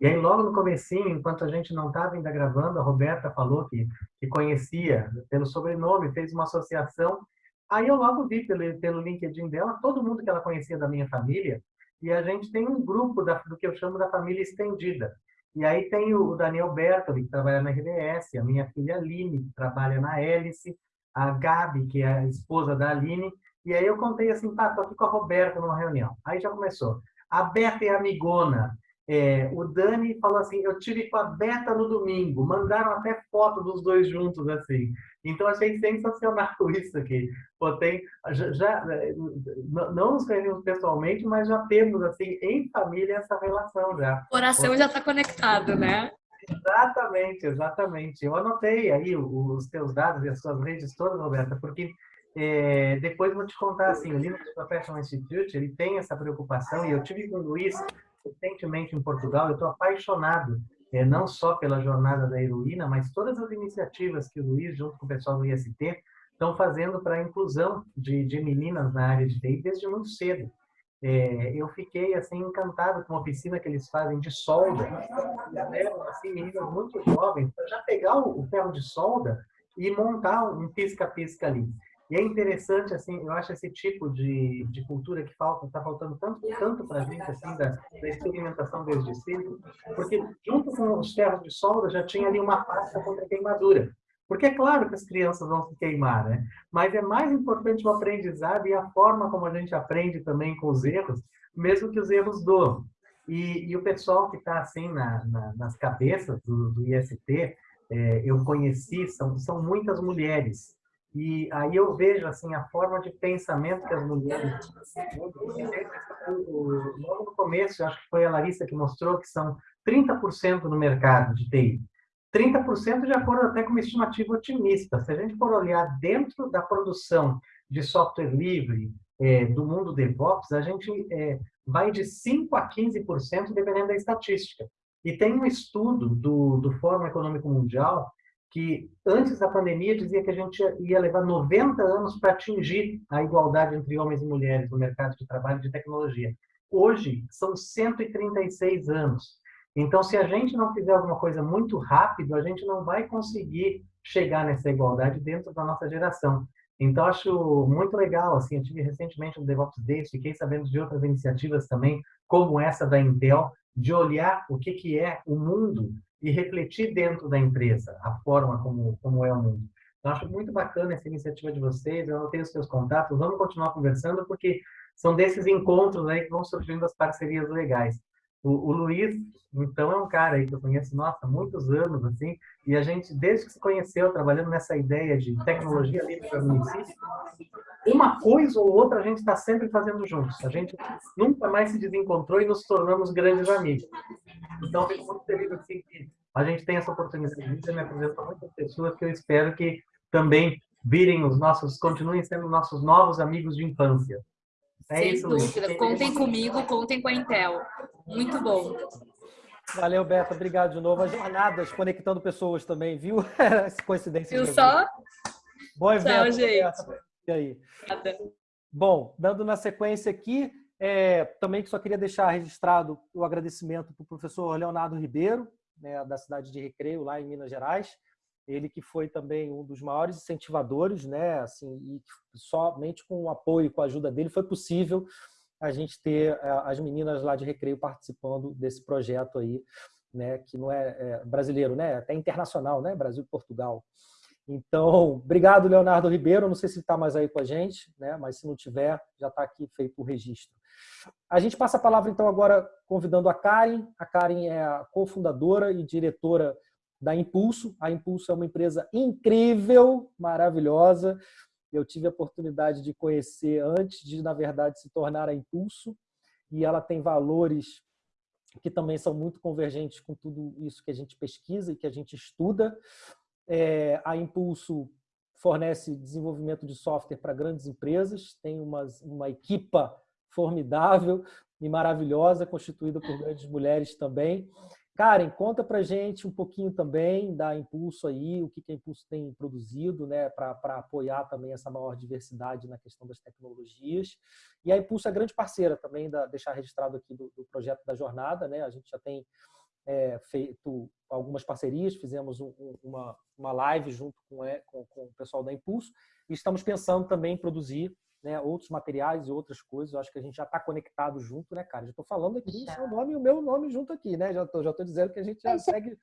E aí, logo no comecinho, enquanto a gente não estava ainda gravando, a Roberta falou que, que conhecia pelo sobrenome, fez uma associação. Aí eu logo vi pelo, pelo LinkedIn dela todo mundo que ela conhecia da minha família. E a gente tem um grupo da, do que eu chamo da família estendida. E aí tem o Daniel Bertoli, que trabalha na RBS, a minha filha Aline, que trabalha na Hélice, a Gabi, que é a esposa da Aline. E aí eu contei assim, tá, tô aqui com a Roberta numa reunião. Aí já começou. A Berta é amigona. É, o Dani falou assim, eu tive com a Beta no domingo, mandaram até foto dos dois juntos, assim. Então, achei sensacional isso aqui. Pô, tem, já, já, não nos conhecemos pessoalmente, mas já temos, assim, em família, essa relação já. O coração Pô, já está conectado, né? Exatamente, exatamente. Eu anotei aí os teus dados e as suas redes todas, Roberta, porque é, depois vou te contar, assim, o Linux Professional Institute, ele tem essa preocupação, e eu tive com o Luiz recentemente em Portugal, eu estou apaixonado, é, não só pela jornada da heroína, mas todas as iniciativas que o Luiz, junto com o pessoal do IST, estão fazendo para a inclusão de, de meninas na área de TI desde muito cedo. É, eu fiquei assim encantado com a oficina que eles fazem de solda. Levam assim meninas muito jovens para já pegar o, o ferro de solda e montar um pisca-pisca ali. E é interessante, assim, eu acho esse tipo de, de cultura que falta, está faltando tanto, tanto para a gente, assim, da, da experimentação desde cedo, porque junto com os ferros de solda já tinha ali uma pasta contra queimadura. Porque é claro que as crianças vão se queimar, né? Mas é mais importante o aprendizado e a forma como a gente aprende também com os erros, mesmo que os erros doam. E, e o pessoal que está assim na, na, nas cabeças do, do IST, é, eu conheci, são, são muitas mulheres e aí eu vejo assim a forma de pensamento que as mulheres logo no começo, acho que foi a Larissa que mostrou que são 30% no mercado de TI. 30% de acordo até com uma estimativa otimista. Se a gente for olhar dentro da produção de software livre é, do mundo DevOps, a gente é, vai de 5 a 15% dependendo da estatística. E tem um estudo do, do Fórum Econômico Mundial que antes da pandemia dizia que a gente ia levar 90 anos para atingir a igualdade entre homens e mulheres no mercado de trabalho de tecnologia. Hoje são 136 anos. Então, se a gente não fizer alguma coisa muito rápido, a gente não vai conseguir chegar nessa igualdade dentro da nossa geração. Então, acho muito legal, assim, eu tive recentemente no DevOps Days, fiquei sabendo de outras iniciativas também, como essa da Intel, de olhar o que, que é o mundo e refletir dentro da empresa a forma como, como é o mundo. Eu acho muito bacana essa iniciativa de vocês, eu tenho os seus contatos, vamos continuar conversando, porque são desses encontros aí que vão surgindo as parcerias legais. O, o, Luiz, então, é um cara aí que eu conheço, nossa, muitos anos, assim, e a gente, desde que se conheceu, trabalhando nessa ideia de tecnologia livre para o município, uma coisa ou outra a gente está sempre fazendo juntos. A gente nunca mais se desencontrou e nos tornamos grandes amigos. Então, fico muito feliz, assim, que a gente tem essa oportunidade de me apresentar muitas pessoas que eu espero que também virem os nossos, continuem sendo nossos novos amigos de infância. É Sem isso, dúvida. Luiz. Contem comigo, contem com a Intel. Muito bom. Valeu, Beto. Obrigado de novo. As jornadas conectando pessoas também, viu? Essa coincidência. Viu só? Bom evento. Tchau, gente. E aí? Bom, dando na sequência aqui, é, também que só queria deixar registrado o agradecimento para o professor Leonardo Ribeiro, né, da cidade de Recreio, lá em Minas Gerais. Ele que foi também um dos maiores incentivadores, né, assim, e somente com o apoio e com a ajuda dele foi possível a gente ter é, as meninas lá de Recreio participando desse projeto aí, né, que não é, é brasileiro, né, até internacional, né, Brasil e Portugal. Então, obrigado, Leonardo Ribeiro. Não sei se está mais aí com a gente, né? mas se não tiver, já está aqui feito o registro. A gente passa a palavra, então, agora convidando a Karen. A Karen é a cofundadora e diretora da Impulso. A Impulso é uma empresa incrível, maravilhosa. Eu tive a oportunidade de conhecer antes de, na verdade, se tornar a Impulso. E ela tem valores que também são muito convergentes com tudo isso que a gente pesquisa e que a gente estuda. É, a Impulso fornece desenvolvimento de software para grandes empresas, tem uma, uma equipa formidável e maravilhosa, constituída por grandes mulheres também. Karen, conta para gente um pouquinho também da Impulso aí, o que, que a Impulso tem produzido né, para apoiar também essa maior diversidade na questão das tecnologias. E a Impulso é grande parceira também, da, deixar registrado aqui do, do projeto da jornada, né? a gente já tem é, feito algumas parcerias, fizemos um, uma, uma live junto com, é, com, com, o pessoal da Impulso e estamos pensando também em produzir né, outros materiais e outras coisas. Eu acho que a gente já está conectado junto, né, cara? Já estou falando aqui o seu nome e o meu nome junto aqui, né? Já estou já tô dizendo que a gente já segue,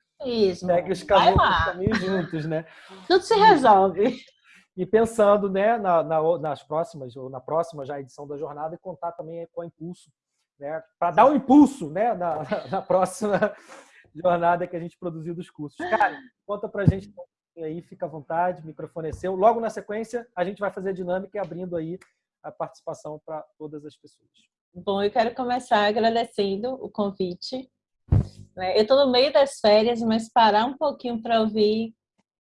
segue os caminhos, os caminhos juntos, né? Tudo se resolve. E pensando né, na, na, nas próximas, ou na próxima já edição da jornada, e contar também com a Impulso né, para dar um impulso né, na, na, próxima jornada que a gente produziu dos cursos. Cara, conta para a gente aí, fica à vontade, microfone é seu. Logo na sequência, a gente vai fazer a dinâmica e abrindo aí a participação para todas as pessoas. Bom, eu quero começar agradecendo o convite. Né. Eu estou no meio das férias, mas parar um pouquinho para ouvir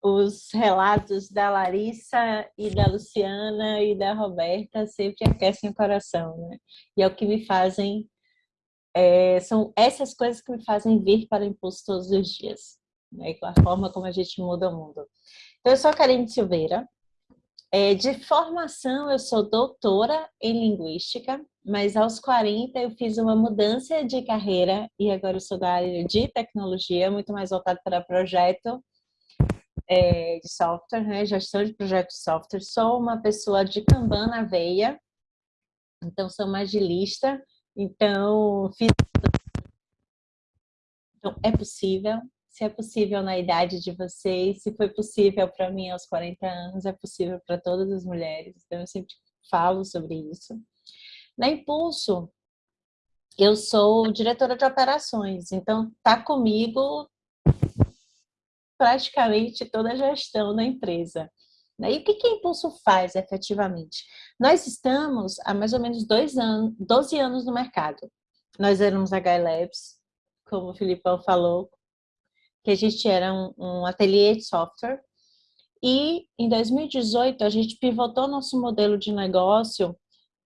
os relatos da Larissa e da Luciana e da Roberta sempre aquecem o coração, né? E é o que me fazem, é, são essas coisas que me fazem vir para o Impulso todos os dias, né? Com a forma como a gente muda o mundo. Então, eu sou a Karine Silveira, é, de formação eu sou doutora em Linguística, mas aos 40 eu fiz uma mudança de carreira e agora eu sou da área de tecnologia, muito mais voltado para projeto é, de software, né? gestão de projetos de software. Sou uma pessoa de Kanban na veia, então sou uma agilista, então fiz... Então, é possível, se é possível na idade de vocês, se foi possível para mim aos 40 anos, é possível para todas as mulheres. Então, eu sempre falo sobre isso. Na Impulso, eu sou diretora de operações, então tá comigo praticamente toda a gestão da empresa. Né? E o que, que a Impulso faz efetivamente? Nós estamos há mais ou menos dois anos, 12 anos no mercado. Nós éramos a Labs, como o Filipão falou, que a gente era um, um ateliê de software. E em 2018 a gente pivotou nosso modelo de negócio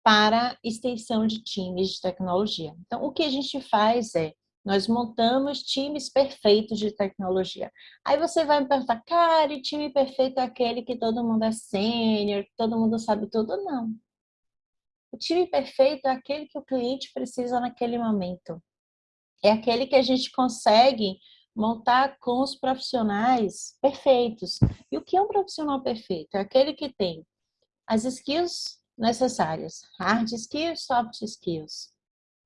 para extensão de times de tecnologia. Então, o que a gente faz é nós montamos times perfeitos de tecnologia. Aí você vai me perguntar, cara, e time perfeito é aquele que todo mundo é sênior, todo mundo sabe tudo? Não. O time perfeito é aquele que o cliente precisa naquele momento. É aquele que a gente consegue montar com os profissionais perfeitos. E o que é um profissional perfeito? É aquele que tem as skills necessárias, hard skills, soft skills.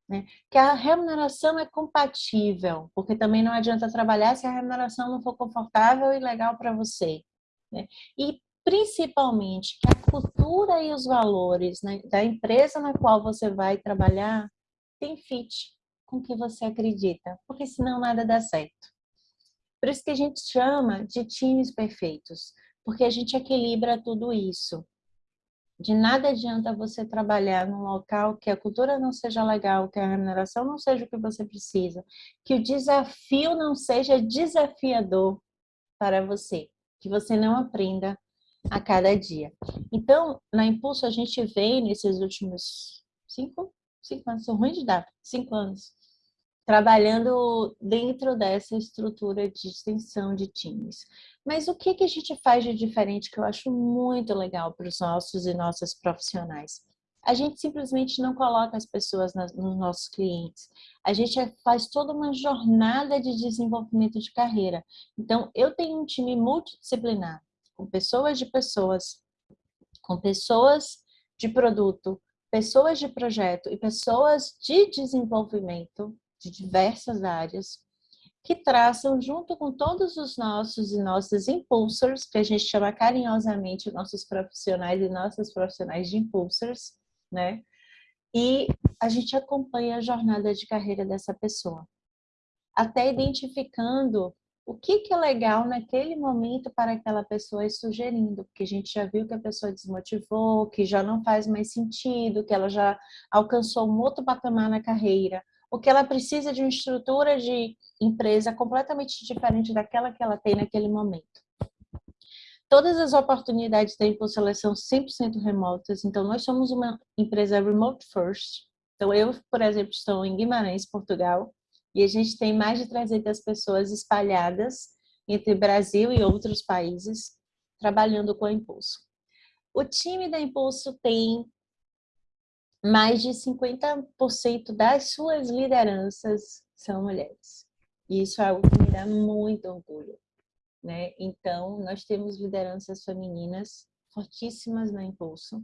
Né? Que a remuneração é compatível, porque também não adianta trabalhar se a remuneração não for confortável e legal para você. Né? E principalmente que a cultura e os valores né, da empresa na qual você vai trabalhar tem fit com o que você acredita, porque senão nada dá certo. Por isso que a gente chama de times perfeitos, porque a gente equilibra tudo isso. De nada adianta você trabalhar num local que a cultura não seja legal, que a remuneração não seja o que você precisa, que o desafio não seja desafiador para você, que você não aprenda a cada dia. Então, na Impulso, a gente vem nesses últimos cinco, cinco anos, sou ruim de data, cinco anos, trabalhando dentro dessa estrutura de extensão de times. Mas o que, que a gente faz de diferente que eu acho muito legal para os nossos e nossas profissionais? A gente simplesmente não coloca as pessoas nas, nos nossos clientes. A gente é, faz toda uma jornada de desenvolvimento de carreira. Então, eu tenho um time multidisciplinar, com pessoas de pessoas, com pessoas de produto, pessoas de projeto e pessoas de desenvolvimento de diversas áreas que traçam junto com todos os nossos e nossas impulsors, que a gente chama carinhosamente nossos profissionais e nossas profissionais de impulsors, né? E a gente acompanha a jornada de carreira dessa pessoa, até identificando o que, que é legal naquele momento para aquela pessoa ir sugerindo, porque a gente já viu que a pessoa desmotivou, que já não faz mais sentido, que ela já alcançou um outro patamar na carreira, porque ela precisa de uma estrutura de empresa completamente diferente daquela que ela tem naquele momento. Todas as oportunidades da Impulso são 100% remotas, então nós somos uma empresa remote first. Então eu, por exemplo, estou em Guimarães, Portugal, e a gente tem mais de 300 pessoas espalhadas entre Brasil e outros países trabalhando com a Impulso. O time da Impulso tem mais de 50% das suas lideranças são mulheres. E isso é algo que me dá muito orgulho. Né? Então, nós temos lideranças femininas fortíssimas na Impulso.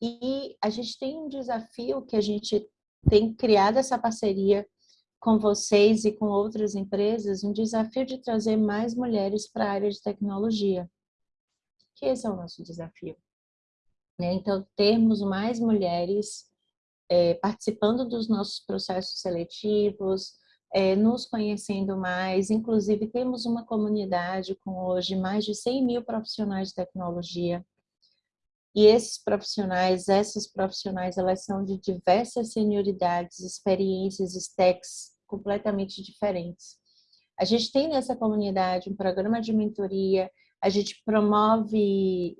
E a gente tem um desafio que a gente tem criado essa parceria com vocês e com outras empresas, um desafio de trazer mais mulheres para a área de tecnologia. Que esse é o nosso desafio. Né? Então, termos mais mulheres é, participando dos nossos processos seletivos, é, nos conhecendo mais, inclusive temos uma comunidade com hoje mais de 100 mil profissionais de tecnologia, e esses profissionais, essas profissionais, elas são de diversas senioridades, experiências, stacks completamente diferentes. A gente tem nessa comunidade um programa de mentoria, a gente promove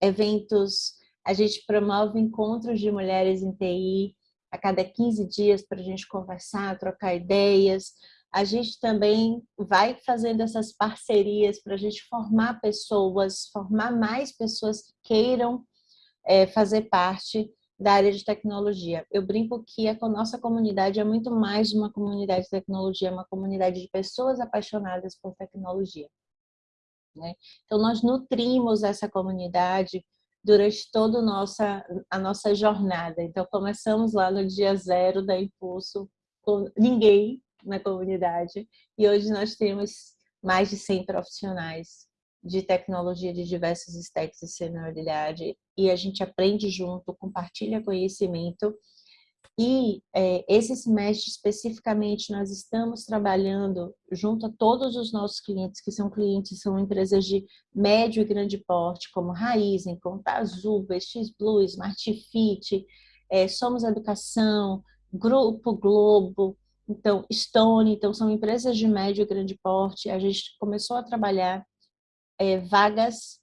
eventos, a gente promove encontros de mulheres em TI a cada 15 dias para a gente conversar, trocar ideias. A gente também vai fazendo essas parcerias para a gente formar pessoas, formar mais pessoas que queiram é, fazer parte da área de tecnologia. Eu brinco que a nossa comunidade é muito mais uma comunidade de tecnologia, é uma comunidade de pessoas apaixonadas por tecnologia. Né? Então, nós nutrimos essa comunidade durante toda nossa, a nossa jornada. Então, começamos lá no dia zero da Impulso, com ninguém na comunidade, e hoje nós temos mais de 100 profissionais de tecnologia de diversos stacks e senioridade, e a gente aprende junto, compartilha conhecimento, e é, esse semestre, especificamente, nós estamos trabalhando junto a todos os nossos clientes, que são clientes, são empresas de médio e grande porte, como Raizen, Azul, BX Blue, Smartfit, é, Somos Educação, Grupo Globo, então Stone, então são empresas de médio e grande porte. A gente começou a trabalhar é, vagas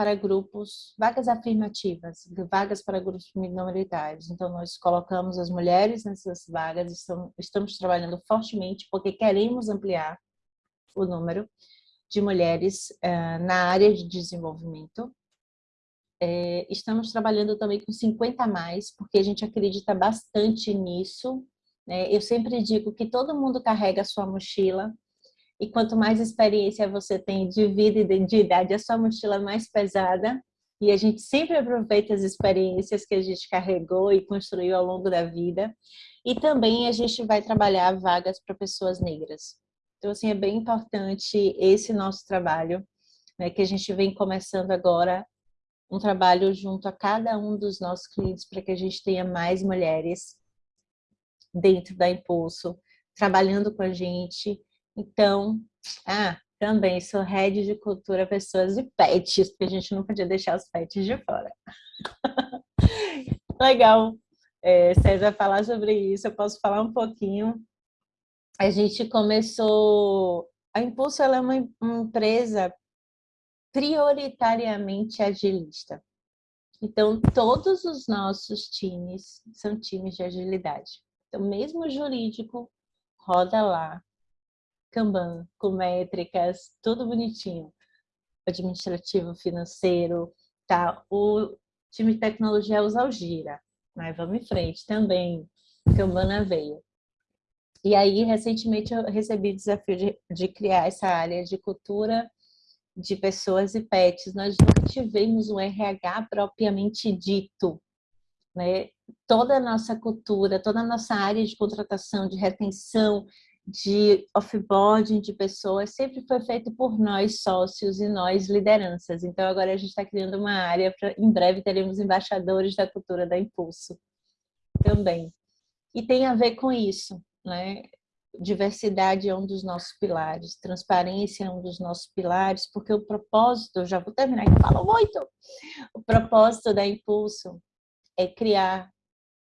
para grupos, vagas afirmativas, vagas para grupos minoritários. Então, nós colocamos as mulheres nessas vagas, estamos, estamos trabalhando fortemente porque queremos ampliar o número de mulheres uh, na área de desenvolvimento. É, estamos trabalhando também com 50 a mais, porque a gente acredita bastante nisso. Né? Eu sempre digo que todo mundo carrega a sua mochila, e quanto mais experiência você tem de vida e de idade, a sua mochila é mais pesada. E a gente sempre aproveita as experiências que a gente carregou e construiu ao longo da vida. E também a gente vai trabalhar vagas para pessoas negras. Então, assim, é bem importante esse nosso trabalho. né, que a gente vem começando agora um trabalho junto a cada um dos nossos clientes para que a gente tenha mais mulheres dentro da Impulso, trabalhando com a gente. Então, ah, também sou head de cultura, pessoas e pets, porque a gente não podia deixar os pets de fora. Legal, é, César, falar sobre isso, eu posso falar um pouquinho. A gente começou... A Impulso é uma, uma empresa prioritariamente agilista. Então, todos os nossos times são times de agilidade. Então, mesmo o jurídico roda lá, Kanban, com métricas, tudo bonitinho. Administrativo, financeiro, tá? O time de tecnologia usa o Gira, mas vamos em frente também, Kanban na veia. E aí, recentemente, eu recebi o desafio de, de criar essa área de cultura de pessoas e pets. Nós nunca tivemos um RH propriamente dito, né? Toda a nossa cultura, toda a nossa área de contratação, de retenção, de offboarding de pessoas sempre foi feito por nós sócios e nós lideranças. Então agora a gente está criando uma área para em breve teremos embaixadores da cultura da Impulso também. E tem a ver com isso, né? Diversidade é um dos nossos pilares, transparência é um dos nossos pilares, porque o propósito, já vou terminar que falo muito, o propósito da Impulso é criar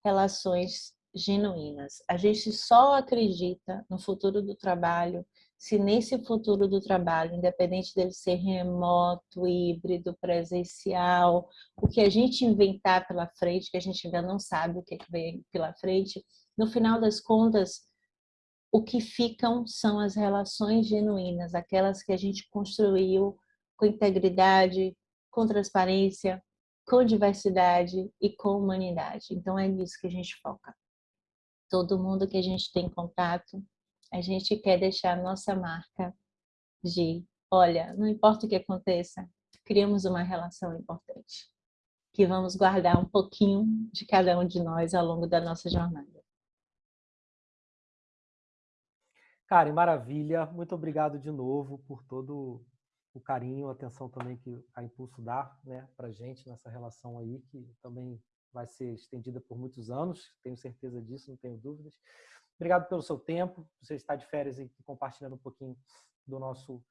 relações genuínas. A gente só acredita no futuro do trabalho se nesse futuro do trabalho, independente dele ser remoto, híbrido, presencial, o que a gente inventar pela frente, que a gente ainda não sabe o que, que vem pela frente, no final das contas, o que ficam são as relações genuínas, aquelas que a gente construiu com integridade, com transparência, com diversidade e com humanidade. Então é nisso que a gente foca todo mundo que a gente tem contato, a gente quer deixar a nossa marca de, olha, não importa o que aconteça, criamos uma relação importante, que vamos guardar um pouquinho de cada um de nós ao longo da nossa jornada. Karen, maravilha. Muito obrigado de novo por todo o carinho, a atenção também que a Impulso dá né, para gente nessa relação aí, que também vai ser estendida por muitos anos, tenho certeza disso, não tenho dúvidas. Obrigado pelo seu tempo, você está de férias e compartilhando um pouquinho do nosso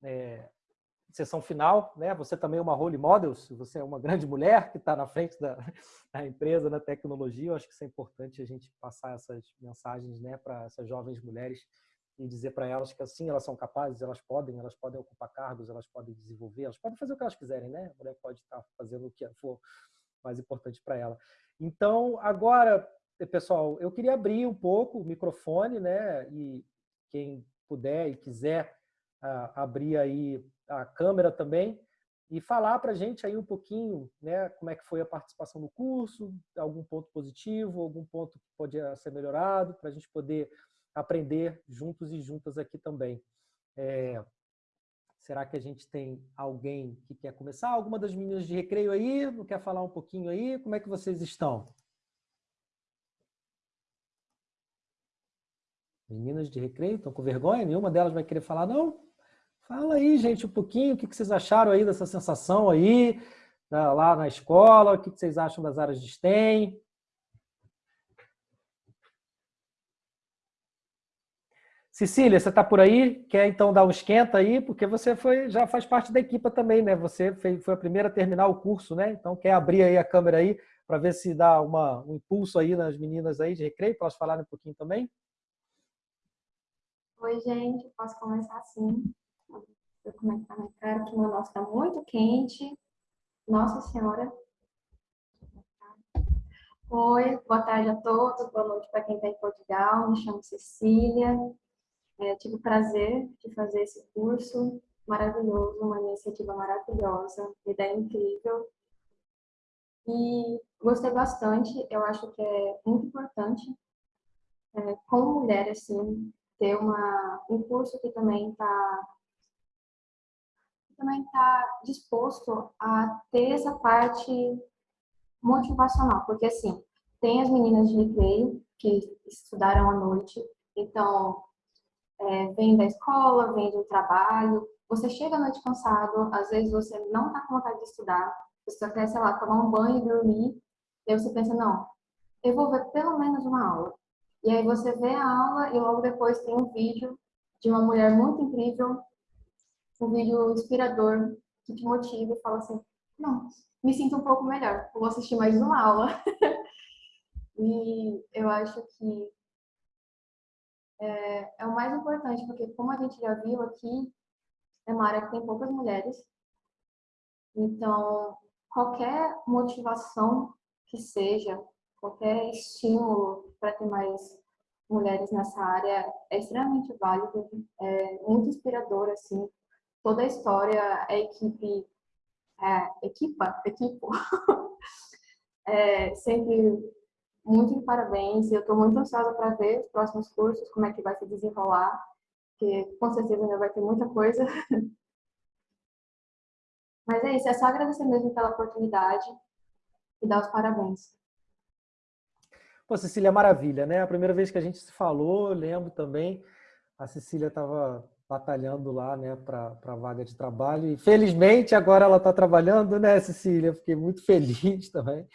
é, sessão final. Né? Você também é uma role model, você é uma grande mulher que está na frente da, da, empresa, da tecnologia, eu acho que isso é importante a gente passar essas mensagens né, para essas jovens mulheres e dizer para elas que assim elas são capazes, elas podem, elas podem ocupar cargos, elas podem desenvolver, elas podem fazer o que elas quiserem, né? A mulher pode estar fazendo o que for mais importante para ela. Então, agora, pessoal, eu queria abrir um pouco o microfone, né? E quem puder e quiser uh, abrir aí a câmera também e falar para a gente aí um pouquinho, né? Como é que foi a participação no curso, algum ponto positivo, algum ponto que podia ser melhorado, para a gente poder aprender juntos e juntas aqui também. É, Será que a gente tem alguém que quer começar? Alguma das meninas de recreio aí? Não quer falar um pouquinho aí? Como é que vocês estão? Meninas de recreio, estão com vergonha? Nenhuma delas vai querer falar, não? Fala aí, gente, um pouquinho. O que vocês acharam aí dessa sensação aí, lá na escola? O que vocês acham das áreas de STEM? Cecília, você está por aí? Quer então dar um esquenta aí? Porque você foi, já faz parte da equipa também, né? Você foi a primeira a terminar o curso, né? Então quer abrir aí a câmera aí para ver se dá uma, um impulso aí nas meninas aí de recreio, para elas um pouquinho também? Oi, gente. Posso começar assim? Vou comentar na cara que meu nosso está muito quente. Nossa Senhora. Oi, boa tarde a todos, boa noite para quem está em Portugal. Me chamo Cecília, é, tive o prazer de fazer esse curso maravilhoso, uma iniciativa maravilhosa, ideia incrível. E gostei bastante, eu acho que é muito importante, é, como mulher, assim, ter uma, um curso que também está também está disposto a ter essa parte motivacional, porque assim, tem as meninas de recreio que estudaram à noite, então é, vem da escola, vem do trabalho, você chega à noite cansado, às vezes você não está com vontade de estudar, você só quer, sei lá, tomar um banho e dormir, e aí você pensa, não, eu vou ver pelo menos uma aula. E aí você vê a aula e logo depois tem um vídeo de uma mulher muito incrível, um vídeo inspirador que te motiva e fala assim, não, me sinto um pouco melhor, vou assistir mais uma aula. e eu acho que é, é o mais importante, porque como a gente já viu aqui, é uma área que tem poucas mulheres, então qualquer motivação que seja, qualquer estímulo para ter mais mulheres nessa área é extremamente válido, é muito inspirador, assim. Toda a história, a equipe, é, equipa, equipo, é, sempre muito de parabéns. Eu estou muito ansiosa para ver os próximos cursos, como é que vai se desenrolar, porque com certeza ainda vai ter muita coisa. Mas é isso, é só agradecer mesmo pela oportunidade e dar os parabéns. Pô, Cecília, é maravilha, né? A primeira vez que a gente se falou, eu lembro também, a Cecília estava batalhando lá, né, para a vaga de trabalho. E felizmente agora ela está trabalhando, né, Cecília? Fiquei muito feliz também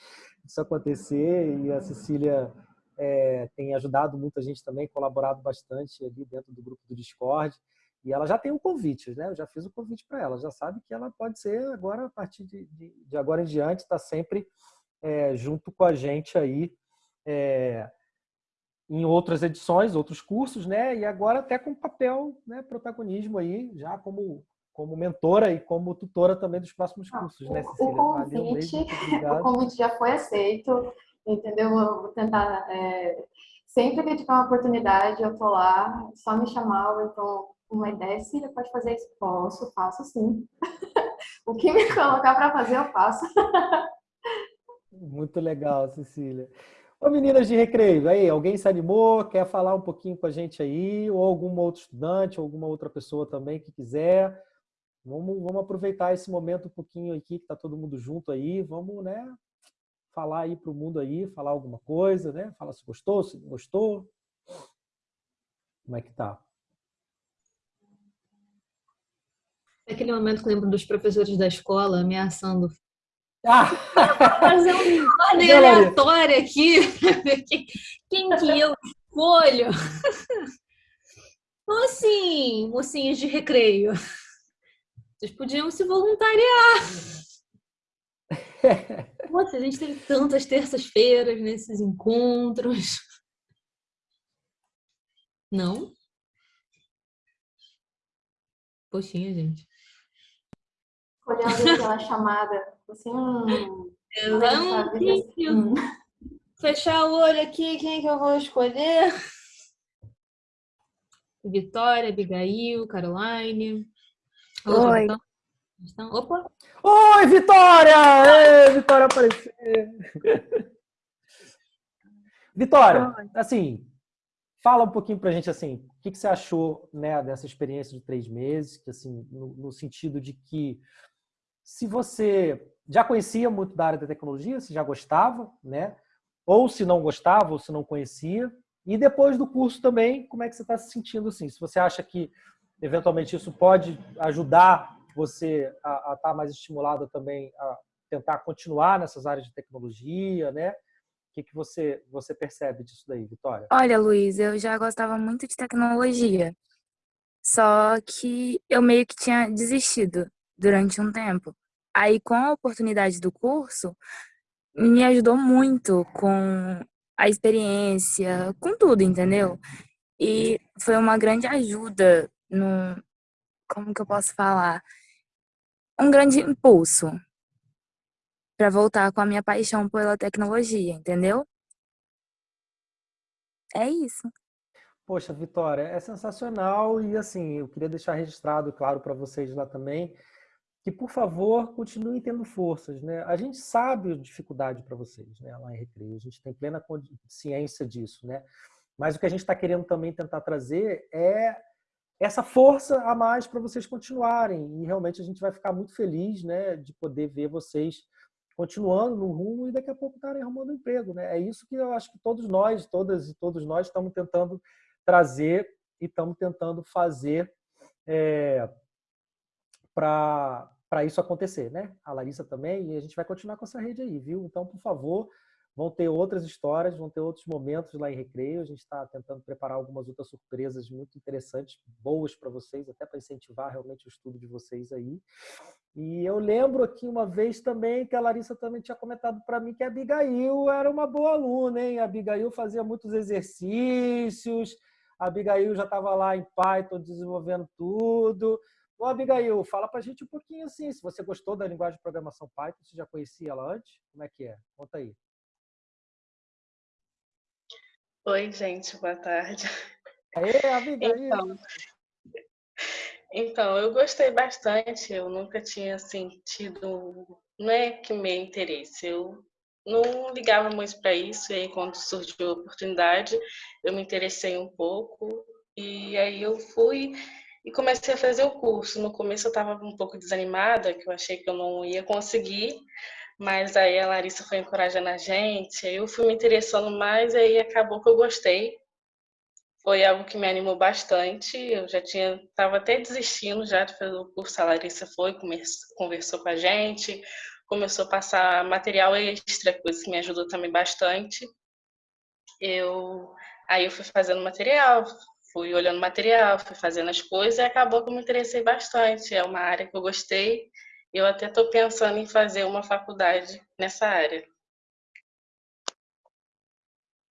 disso acontecer e a Cecília é, tem ajudado muita gente também, colaborado bastante ali dentro do grupo do Discord. E ela já tem um convite, né? Eu já fiz o convite para ela, já sabe que ela pode ser agora, a partir de, de, de agora em diante, está sempre é, junto com a gente aí é, em outras edições, outros cursos, né? E agora até com papel, né? Protagonismo aí, já como como mentora e como tutora também dos próximos cursos, né, Cecília? O convite, Valeu, o convite já foi aceito, entendeu? vou tentar é, sempre que tiver uma oportunidade, eu tô lá, só me chamar, ou então uma ideia, Cília, pode fazer isso? Posso, faço sim. o que me colocar para fazer, eu faço. Muito legal, Cecília. Ô meninas de recreio, aí, alguém se animou, quer falar um pouquinho com a gente aí, ou algum outro estudante, ou alguma outra pessoa também que quiser. Vamos, vamos aproveitar esse momento um pouquinho aqui, que está todo mundo junto aí, vamos, né, falar aí para o mundo aí, falar alguma coisa, né? Falar se gostou, se não gostou. Como é que tá? Aquele momento que eu lembro dos professores da escola ameaçando ah. fazer uma aleatória aqui, quem que eu escolho? Assim, mocinhos de recreio. Vocês podiam se voluntariar. Nossa, a gente tem tantas terças-feiras nesses encontros. Não? Poxinha, gente. Olhando aquela chamada, assim, hum, hum. Fechar o olho aqui, quem é que eu vou escolher? Vitória, Abigail, Caroline. Oi. Então, opa! Oi, Vitória! Ei, Vitória apareceu! Vitória, assim, fala um pouquinho pra gente, assim, o que, que você achou né, dessa experiência de três meses, que, assim, no, no sentido de que se você já conhecia muito da área da tecnologia, se já gostava, né? Ou se não gostava, ou se não conhecia. E depois do curso também, como é que você está se sentindo assim? Se você acha que eventualmente isso pode ajudar você a estar tá mais estimulado também a tentar continuar nessas áreas de tecnologia, né? O que, que você, você percebe disso daí, Vitória? Olha, Luiz, eu já gostava muito de tecnologia, só que eu meio que tinha desistido durante um tempo. Aí, com a oportunidade do curso, me ajudou muito com a experiência, com tudo, entendeu? E foi uma grande ajuda no como que eu posso falar? Um grande impulso para voltar com a minha paixão pela tecnologia, entendeu? É isso. Poxa, Vitória, é sensacional e assim, eu queria deixar registrado, claro, para vocês lá também, que por favor continuem tendo forças, né? A gente sabe a dificuldade para vocês, né? Lá em Recreio, a gente tem plena ciência disso, né? Mas o que a gente está querendo também tentar trazer é essa força a mais para vocês continuarem. E realmente a gente vai ficar muito feliz né, de poder ver vocês continuando no rumo e daqui a pouco estarem arrumando emprego. Né? É isso que eu acho que todos nós, todas e todos nós estamos tentando trazer e estamos tentando fazer é, para isso acontecer, né? A Larissa também, e a gente vai continuar com essa rede aí, viu? Então, por favor, vão ter outras histórias, vão ter outros momentos lá em Recreio. A gente está tentando preparar algumas outras surpresas muito interessantes, boas para vocês, até para incentivar realmente o estudo de vocês aí. E eu lembro aqui uma vez também que a Larissa também tinha comentado para mim que a Abigail era uma boa aluna, hein? A Abigail fazia muitos exercícios, a Abigail já estava lá em Python desenvolvendo tudo. Ô, Abigail, fala para a gente um pouquinho assim, se você gostou da linguagem de programação Python, você já conhecia ela antes? Como é que é? Conta aí. Oi, gente, boa tarde. Aê, Abigail! Então, então, eu gostei bastante, eu nunca tinha sentido, não é que meu interesse, eu não ligava muito para isso, e aí quando surgiu a oportunidade, eu me interessei um pouco, e aí eu fui e comecei a fazer o curso. No começo eu estava um pouco desanimada, que eu achei que eu não ia conseguir, mas aí a Larissa foi encorajando a gente, eu fui me interessando mais, aí acabou que eu gostei. Foi algo que me animou bastante, eu já tinha, estava até desistindo já de fazer o curso, a Larissa foi, conversou com a gente, começou a passar material extra, coisa que me ajudou também bastante. Eu aí eu fui fazendo material, fui olhando material, fui fazendo as coisas e acabou que eu me interessei bastante. É uma área que eu gostei. Eu até estou pensando em fazer uma faculdade nessa área.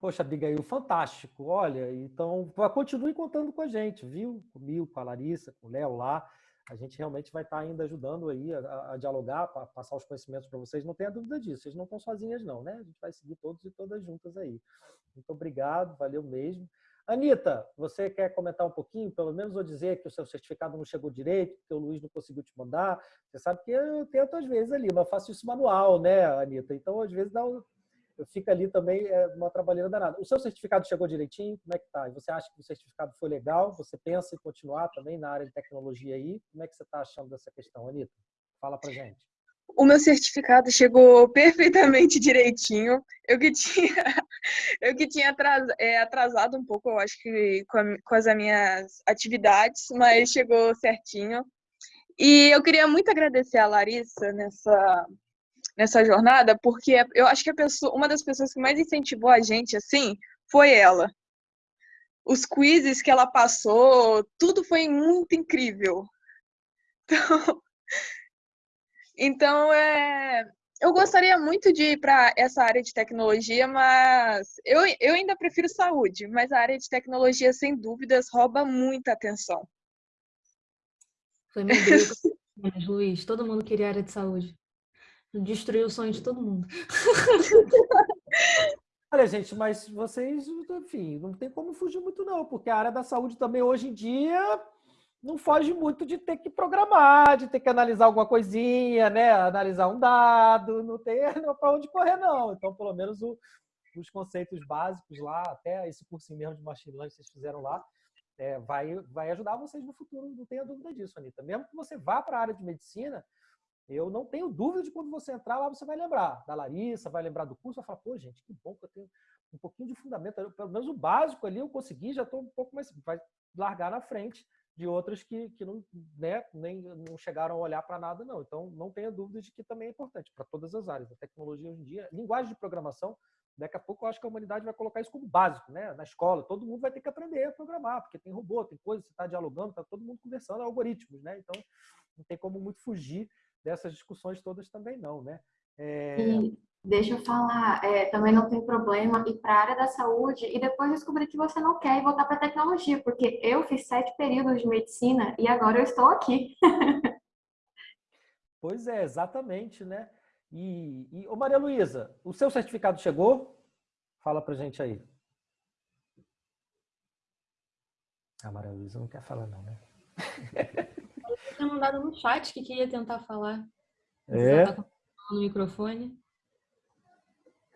Poxa, Abigail, fantástico. Olha, então continue contando com a gente, viu? Comigo, com a Larissa, com o Léo lá a gente realmente vai estar ainda ajudando aí a, a dialogar, para passar os conhecimentos para vocês. Não tenha dúvida disso, vocês não estão sozinhas não, né? A gente vai seguir todos e todas juntas aí. Muito obrigado, valeu mesmo. Anitta, você quer comentar um pouquinho, pelo menos, ou dizer que o seu certificado não chegou direito, que o Luiz não conseguiu te mandar? Você sabe que eu tento às vezes ali, mas faço isso manual, né, Anitta? Então, às vezes, dá um, eu fico ali também é, uma trabalheira danada. O seu certificado chegou direitinho? Como é que tá? E você acha que o certificado foi legal? Você pensa em continuar também na área de tecnologia aí? Como é que você está achando dessa questão, Anitta? Fala pra gente. O meu certificado chegou perfeitamente direitinho. Eu que tinha, eu que tinha é, atrasado um pouco, eu acho que com, a, com as minhas atividades, mas chegou certinho. E eu queria muito agradecer a Larissa nessa nessa jornada, porque eu acho que a pessoa, uma das pessoas que mais incentivou a gente assim foi ela. Os quizzes que ela passou, tudo foi muito incrível. Então, então é, eu gostaria muito de ir para essa área de tecnologia, mas eu, eu ainda prefiro saúde, mas a área de tecnologia, sem dúvidas, rouba muita atenção. Foi meu Deus, Luiz, todo mundo queria área de saúde. Destruiu o sonho de todo mundo. Olha, gente, mas vocês, enfim, não tem como fugir muito não, porque a área da saúde também hoje em dia não foge muito de ter que programar, de ter que analisar alguma coisinha, né? Analisar um dado, não tem para onde correr não. Então, pelo menos o, os conceitos básicos lá, até esse cursinho mesmo de machine learning que vocês fizeram lá, é, vai, vai ajudar vocês no futuro, não tenha dúvida disso, Anitta. Mesmo que você vá para a área de medicina, eu não tenho dúvida de quando você entrar lá, você vai lembrar da Larissa, vai lembrar do curso, vai falar, pô, gente, que bom que eu tenho um pouquinho de fundamento, pelo menos o básico ali eu consegui, já estou um pouco mais, vai largar na frente de outras que, que não, né, nem, não chegaram a olhar para nada, não. Então, não tenha dúvida de que também é importante para todas as áreas. A tecnologia hoje em dia, linguagem de programação, daqui a pouco eu acho que a humanidade vai colocar isso como básico, né? Na escola, todo mundo vai ter que aprender a programar, porque tem robô, tem coisa, você está dialogando, está todo mundo conversando, algoritmos, né? Então, não tem como muito fugir dessas discussões todas também não, né? É... E deixa eu falar, é, também não tem problema ir para a área da saúde e depois descobrir que você não quer e voltar para a tecnologia, porque eu fiz sete períodos de medicina e agora eu estou aqui. pois é, exatamente, né? E, e ô Maria Luísa, o seu certificado chegou? Fala pra gente aí. A Maria Luísa não quer falar não, né? tinha mandado no chat que queria tentar falar. É? Tá no microfone.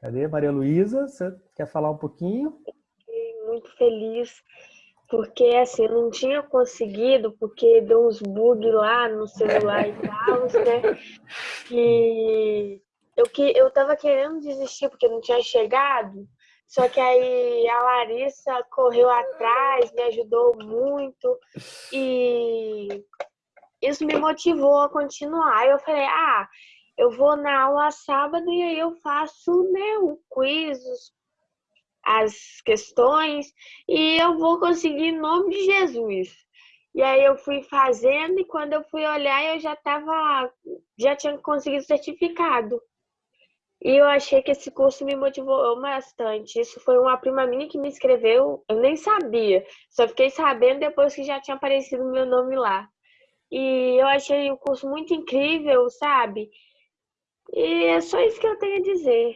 Cadê? Maria Luísa, você quer falar um pouquinho? Fiquei muito feliz, porque assim, eu não tinha conseguido, porque deu uns bugs lá no celular e tal, né? E eu, que, eu tava querendo desistir porque não tinha chegado. Só que aí a Larissa correu atrás, me ajudou muito e isso me motivou a continuar. Eu falei, ah, eu vou na aula sábado e aí eu faço né, o quiz, as questões e eu vou conseguir em nome de Jesus. E aí eu fui fazendo e quando eu fui olhar eu já tava, já tinha conseguido certificado. E eu achei que esse curso me motivou bastante. Isso foi uma prima minha que me escreveu, eu nem sabia. Só fiquei sabendo depois que já tinha aparecido meu nome lá. E eu achei o curso muito incrível, sabe? E é só isso que eu tenho a dizer.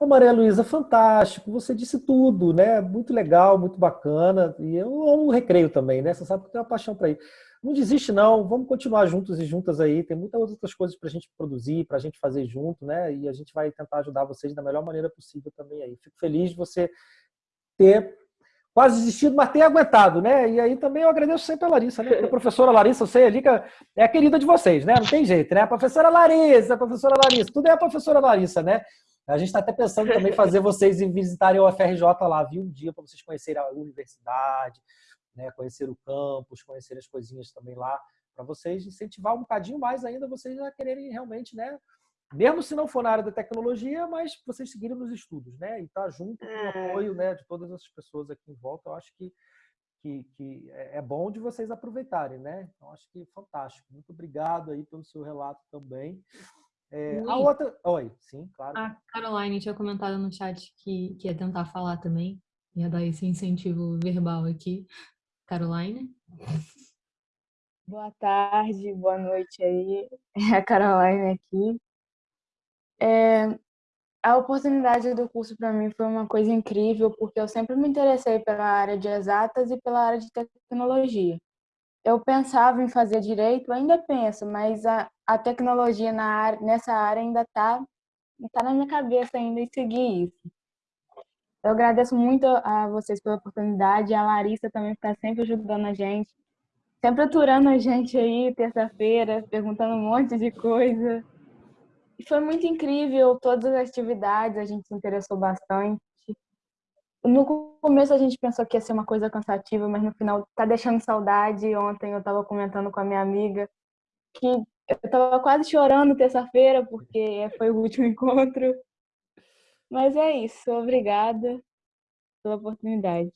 Ô Maria Luísa, fantástico, você disse tudo, né? Muito legal, muito bacana. E eu amo recreio também, né? Você sabe que eu tenho uma paixão para ir. Não desiste, não. Vamos continuar juntos e juntas aí. Tem muitas outras coisas para a gente produzir, para a gente fazer junto, né? E a gente vai tentar ajudar vocês da melhor maneira possível também aí. Fico feliz de você ter quase desistido, mas ter aguentado, né? E aí também eu agradeço sempre a Larissa, né? A professora Larissa, eu sei ali que é a querida de vocês, né? Não tem jeito, né? A professora Larissa, a professora Larissa, tudo é a professora Larissa, né? A gente está até pensando também fazer vocês visitarem o FRJ lá, viu? Um dia para vocês conhecerem a universidade, né, conhecer o campus, conhecer as coisinhas também lá, para vocês incentivar um bocadinho mais ainda vocês a quererem realmente, né, mesmo se não for na área da tecnologia, mas vocês seguirem nos estudos, né, e estar tá junto com o é. apoio né, de todas essas pessoas aqui em volta, eu acho que, que, que é, é bom de vocês aproveitarem, né, então acho que fantástico. Muito obrigado aí pelo seu relato também. É, a outra... Oi, sim, claro. A Caroline tinha comentado no chat que, que ia tentar falar também, ia dar esse incentivo verbal aqui. Caroline. Boa tarde, boa noite aí. É a Caroline aqui. É, a oportunidade do curso para mim foi uma coisa incrível, porque eu sempre me interessei pela área de exatas e pela área de tecnologia. Eu pensava em fazer direito, ainda penso, mas a, a tecnologia na área, nessa área ainda está tá na minha cabeça ainda em seguir isso. Eu agradeço muito a vocês pela oportunidade, a Larissa também está sempre ajudando a gente, sempre aturando a gente aí, terça-feira, perguntando um monte de coisa. E foi muito incrível, todas as atividades, a gente se interessou bastante. No começo a gente pensou que ia ser uma coisa cansativa, mas no final tá deixando saudade. Ontem eu estava comentando com a minha amiga que eu estava quase chorando terça-feira, porque foi o último encontro. Mas é isso, obrigada pela oportunidade.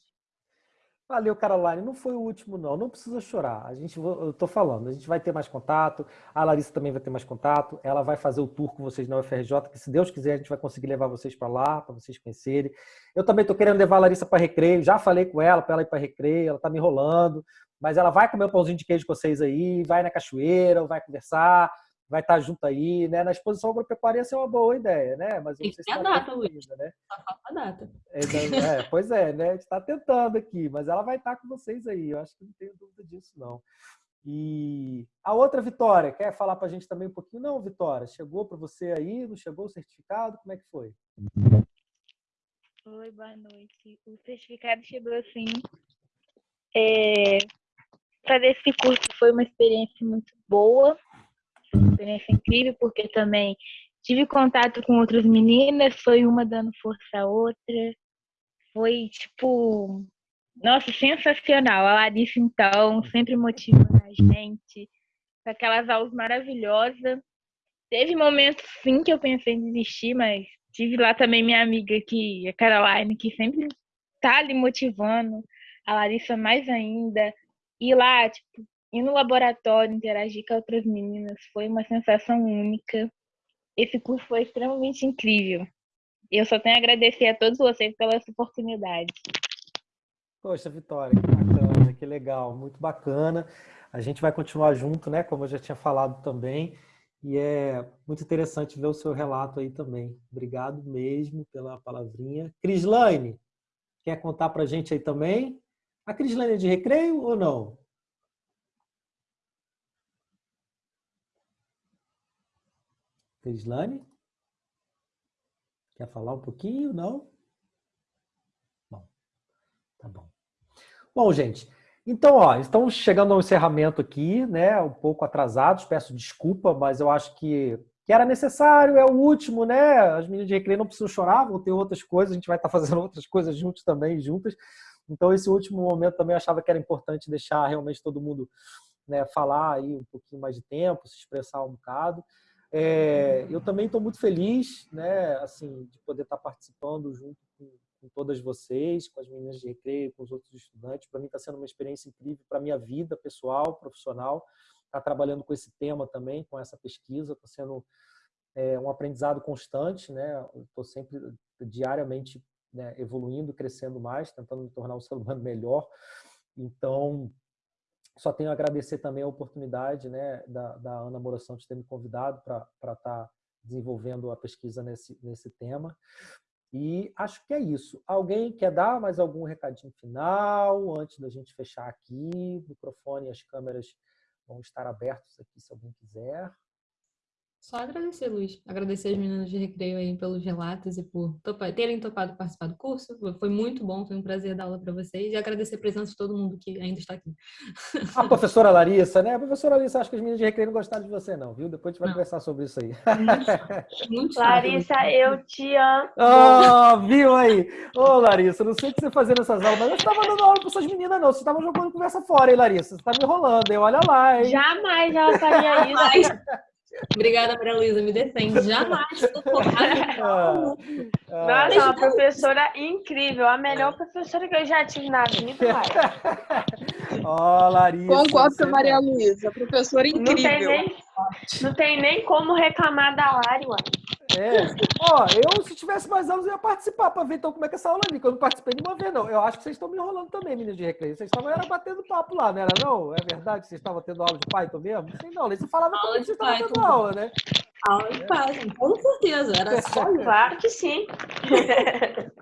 Valeu, Caroline. Não foi o último, não. Não precisa chorar. A gente, eu tô falando, a gente vai ter mais contato. A Larissa também vai ter mais contato. Ela vai fazer o tour com vocês na UFRJ, que se Deus quiser a gente vai conseguir levar vocês para lá, para vocês conhecerem. Eu também tô querendo levar a Larissa para recreio. Já falei com ela para ela ir para recreio. Ela tá me enrolando, mas ela vai comer um pãozinho de queijo com vocês aí, vai na cachoeira, vai conversar vai estar junto aí, né? Na exposição agropecuária ia ser uma boa ideia, né? Mas não sei se a data, Luiz. Né? Só falta a data. É, é, pois é, né? A gente está tentando aqui, mas ela vai estar com vocês aí. Eu acho que não tenho dúvida disso, não. E a outra Vitória, quer falar para a gente também um pouquinho? Não, Vitória, chegou para você aí? Não chegou o certificado? Como é que foi? Oi, boa noite. O certificado chegou assim. É, fazer esse curso foi uma experiência muito boa experiência incrível, porque também tive contato com outras meninas, foi uma dando força à outra. Foi, tipo, nossa, sensacional. A Larissa, então, sempre motivando a gente, com aquelas aulas maravilhosas. Teve momentos, sim, que eu pensei em desistir, mas tive lá também minha amiga, que, a Caroline, que sempre tá ali motivando. A Larissa mais ainda. E lá, tipo, ir no laboratório, interagir com outras meninas, foi uma sensação única. Esse curso foi extremamente incrível. Eu só tenho a agradecer a todos vocês pela essa oportunidade. Poxa, Vitória, que bacana, que legal, muito bacana. A gente vai continuar junto, né? Como eu já tinha falado também. E é muito interessante ver o seu relato aí também. Obrigado mesmo pela palavrinha. Crislane, quer contar para a gente aí também? A Crislane é de recreio ou não? Crislane? Quer falar um pouquinho? Não? Bom, tá bom. Bom, gente, então, ó, estamos chegando ao encerramento aqui, né? Um pouco atrasados, peço desculpa, mas eu acho que que era necessário, é o último, né? As meninas de recreio não precisam chorar, vão ter outras coisas, a gente vai estar fazendo outras coisas juntos também, juntas. Então, esse último momento também achava que era importante deixar realmente todo mundo né, falar aí um pouquinho mais de tempo, se expressar um bocado. É, eu também estou muito feliz, né, assim, de poder estar participando junto com, com, todas vocês, com as meninas de recreio, com os outros estudantes. Para mim está sendo uma experiência incrível para minha vida pessoal, profissional. Estar tá trabalhando com esse tema também, com essa pesquisa, está sendo é, um aprendizado constante, né? Estou sempre diariamente né, evoluindo, crescendo mais, tentando me tornar um ser humano melhor. Então, só tenho a agradecer também a oportunidade né, da, da Ana Moração de ter me convidado para estar tá desenvolvendo a pesquisa nesse, nesse tema. E acho que é isso. Alguém quer dar mais algum recadinho final antes da gente fechar aqui? O microfone e as câmeras vão estar abertos aqui se alguém quiser. Só agradecer, Luiz. Agradecer as meninas de recreio aí pelos relatos e por topar, terem topado participar do curso. Foi muito bom, foi um prazer dar aula para vocês. E agradecer a presença de todo mundo que ainda está aqui. A professora Larissa, né? A professora Larissa, acho que as meninas de recreio não gostaram de você, não, viu? Depois a gente vai não. conversar sobre isso aí. Muito, muito Larissa, eu te amo. Oh, viu aí? Ô, oh, Larissa, não sei o que você fazendo essas aulas, mas eu estava dando aula para essas meninas, não. Você estava jogando conversa fora, hein, Larissa? Você está me enrolando, hein? Olha lá, hein? Jamais ela faria isso. Obrigada, Maria Luísa, me defende. Jamais estou focada. Nossa, uma professora incrível, a melhor professora que eu já tive na vida. Ó, oh, Larissa. Concordo com a Maria Luísa, professora incrível. Não tem, nem, não tem nem como reclamar da Lari. É. Ó, eu, se tivesse mais aulas, eu ia participar para ver então como é que essa aula ali, que eu não participei de uma vez, não. Eu acho que vocês estão me enrolando também, meninas de recreio. Vocês estavam era batendo papo lá, não era não? É verdade que vocês estavam tendo aula de Python mesmo? Não sei não, você falava como vocês estavam tendo aula, né? Aula de Python, com certeza. Era só Claro que sim.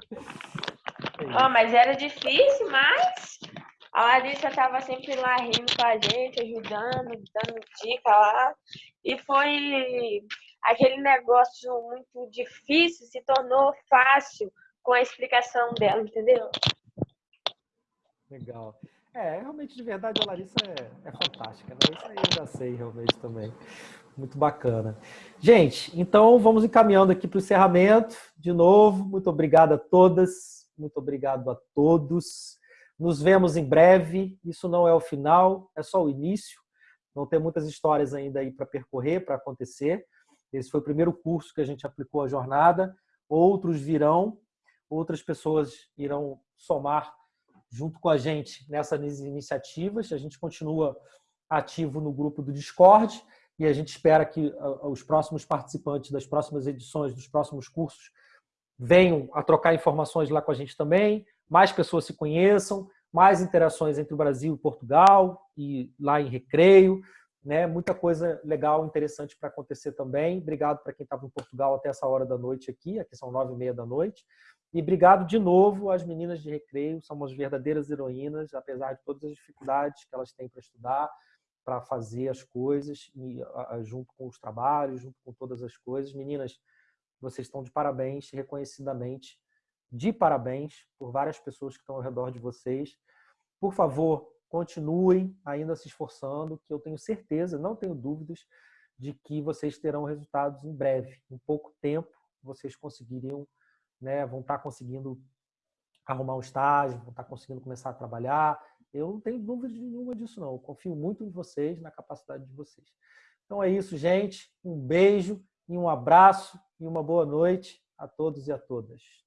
oh, mas era difícil, mas a Larissa estava sempre lá rindo com a gente, ajudando, dando dica lá. E foi aquele negócio muito difícil se tornou fácil com a explicação dela, entendeu? Legal. É, realmente, de verdade, a Larissa é, é fantástica, né? Isso aí eu já sei realmente também. Muito bacana. Gente, então vamos encaminhando aqui para o encerramento. De novo, muito obrigado a todas, muito obrigado a todos. Nos vemos em breve. Isso não é o final, é só o início. Não tem muitas histórias ainda aí para percorrer, para acontecer. Esse foi o primeiro curso que a gente aplicou a jornada. Outros virão, outras pessoas irão somar junto com a gente nessas iniciativas. A gente continua ativo no grupo do Discord e a gente espera que os próximos participantes das próximas edições, dos próximos cursos, venham a trocar informações lá com a gente também, mais pessoas se conheçam, mais interações entre o Brasil e Portugal e lá em Recreio, né? Muita coisa legal, interessante para acontecer também. Obrigado para quem estava em Portugal até essa hora da noite aqui, aqui são nove e meia da noite. E obrigado de novo às meninas de recreio, somos verdadeiras heroínas, apesar de todas as dificuldades que elas têm para estudar, para fazer as coisas, e, junto com os trabalhos, junto com todas as coisas. Meninas, vocês estão de parabéns, reconhecidamente, de parabéns por várias pessoas que estão ao redor de vocês. Por favor, continuem ainda se esforçando, que eu tenho certeza, não tenho dúvidas, de que vocês terão resultados em breve. Em pouco tempo, vocês conseguiriam, né, vão estar conseguindo arrumar um estágio, vão estar conseguindo começar a trabalhar. Eu não tenho dúvida nenhuma disso, não. Eu confio muito em vocês, na capacidade de vocês. Então é isso, gente. Um beijo e um abraço e uma boa noite a todos e a todas.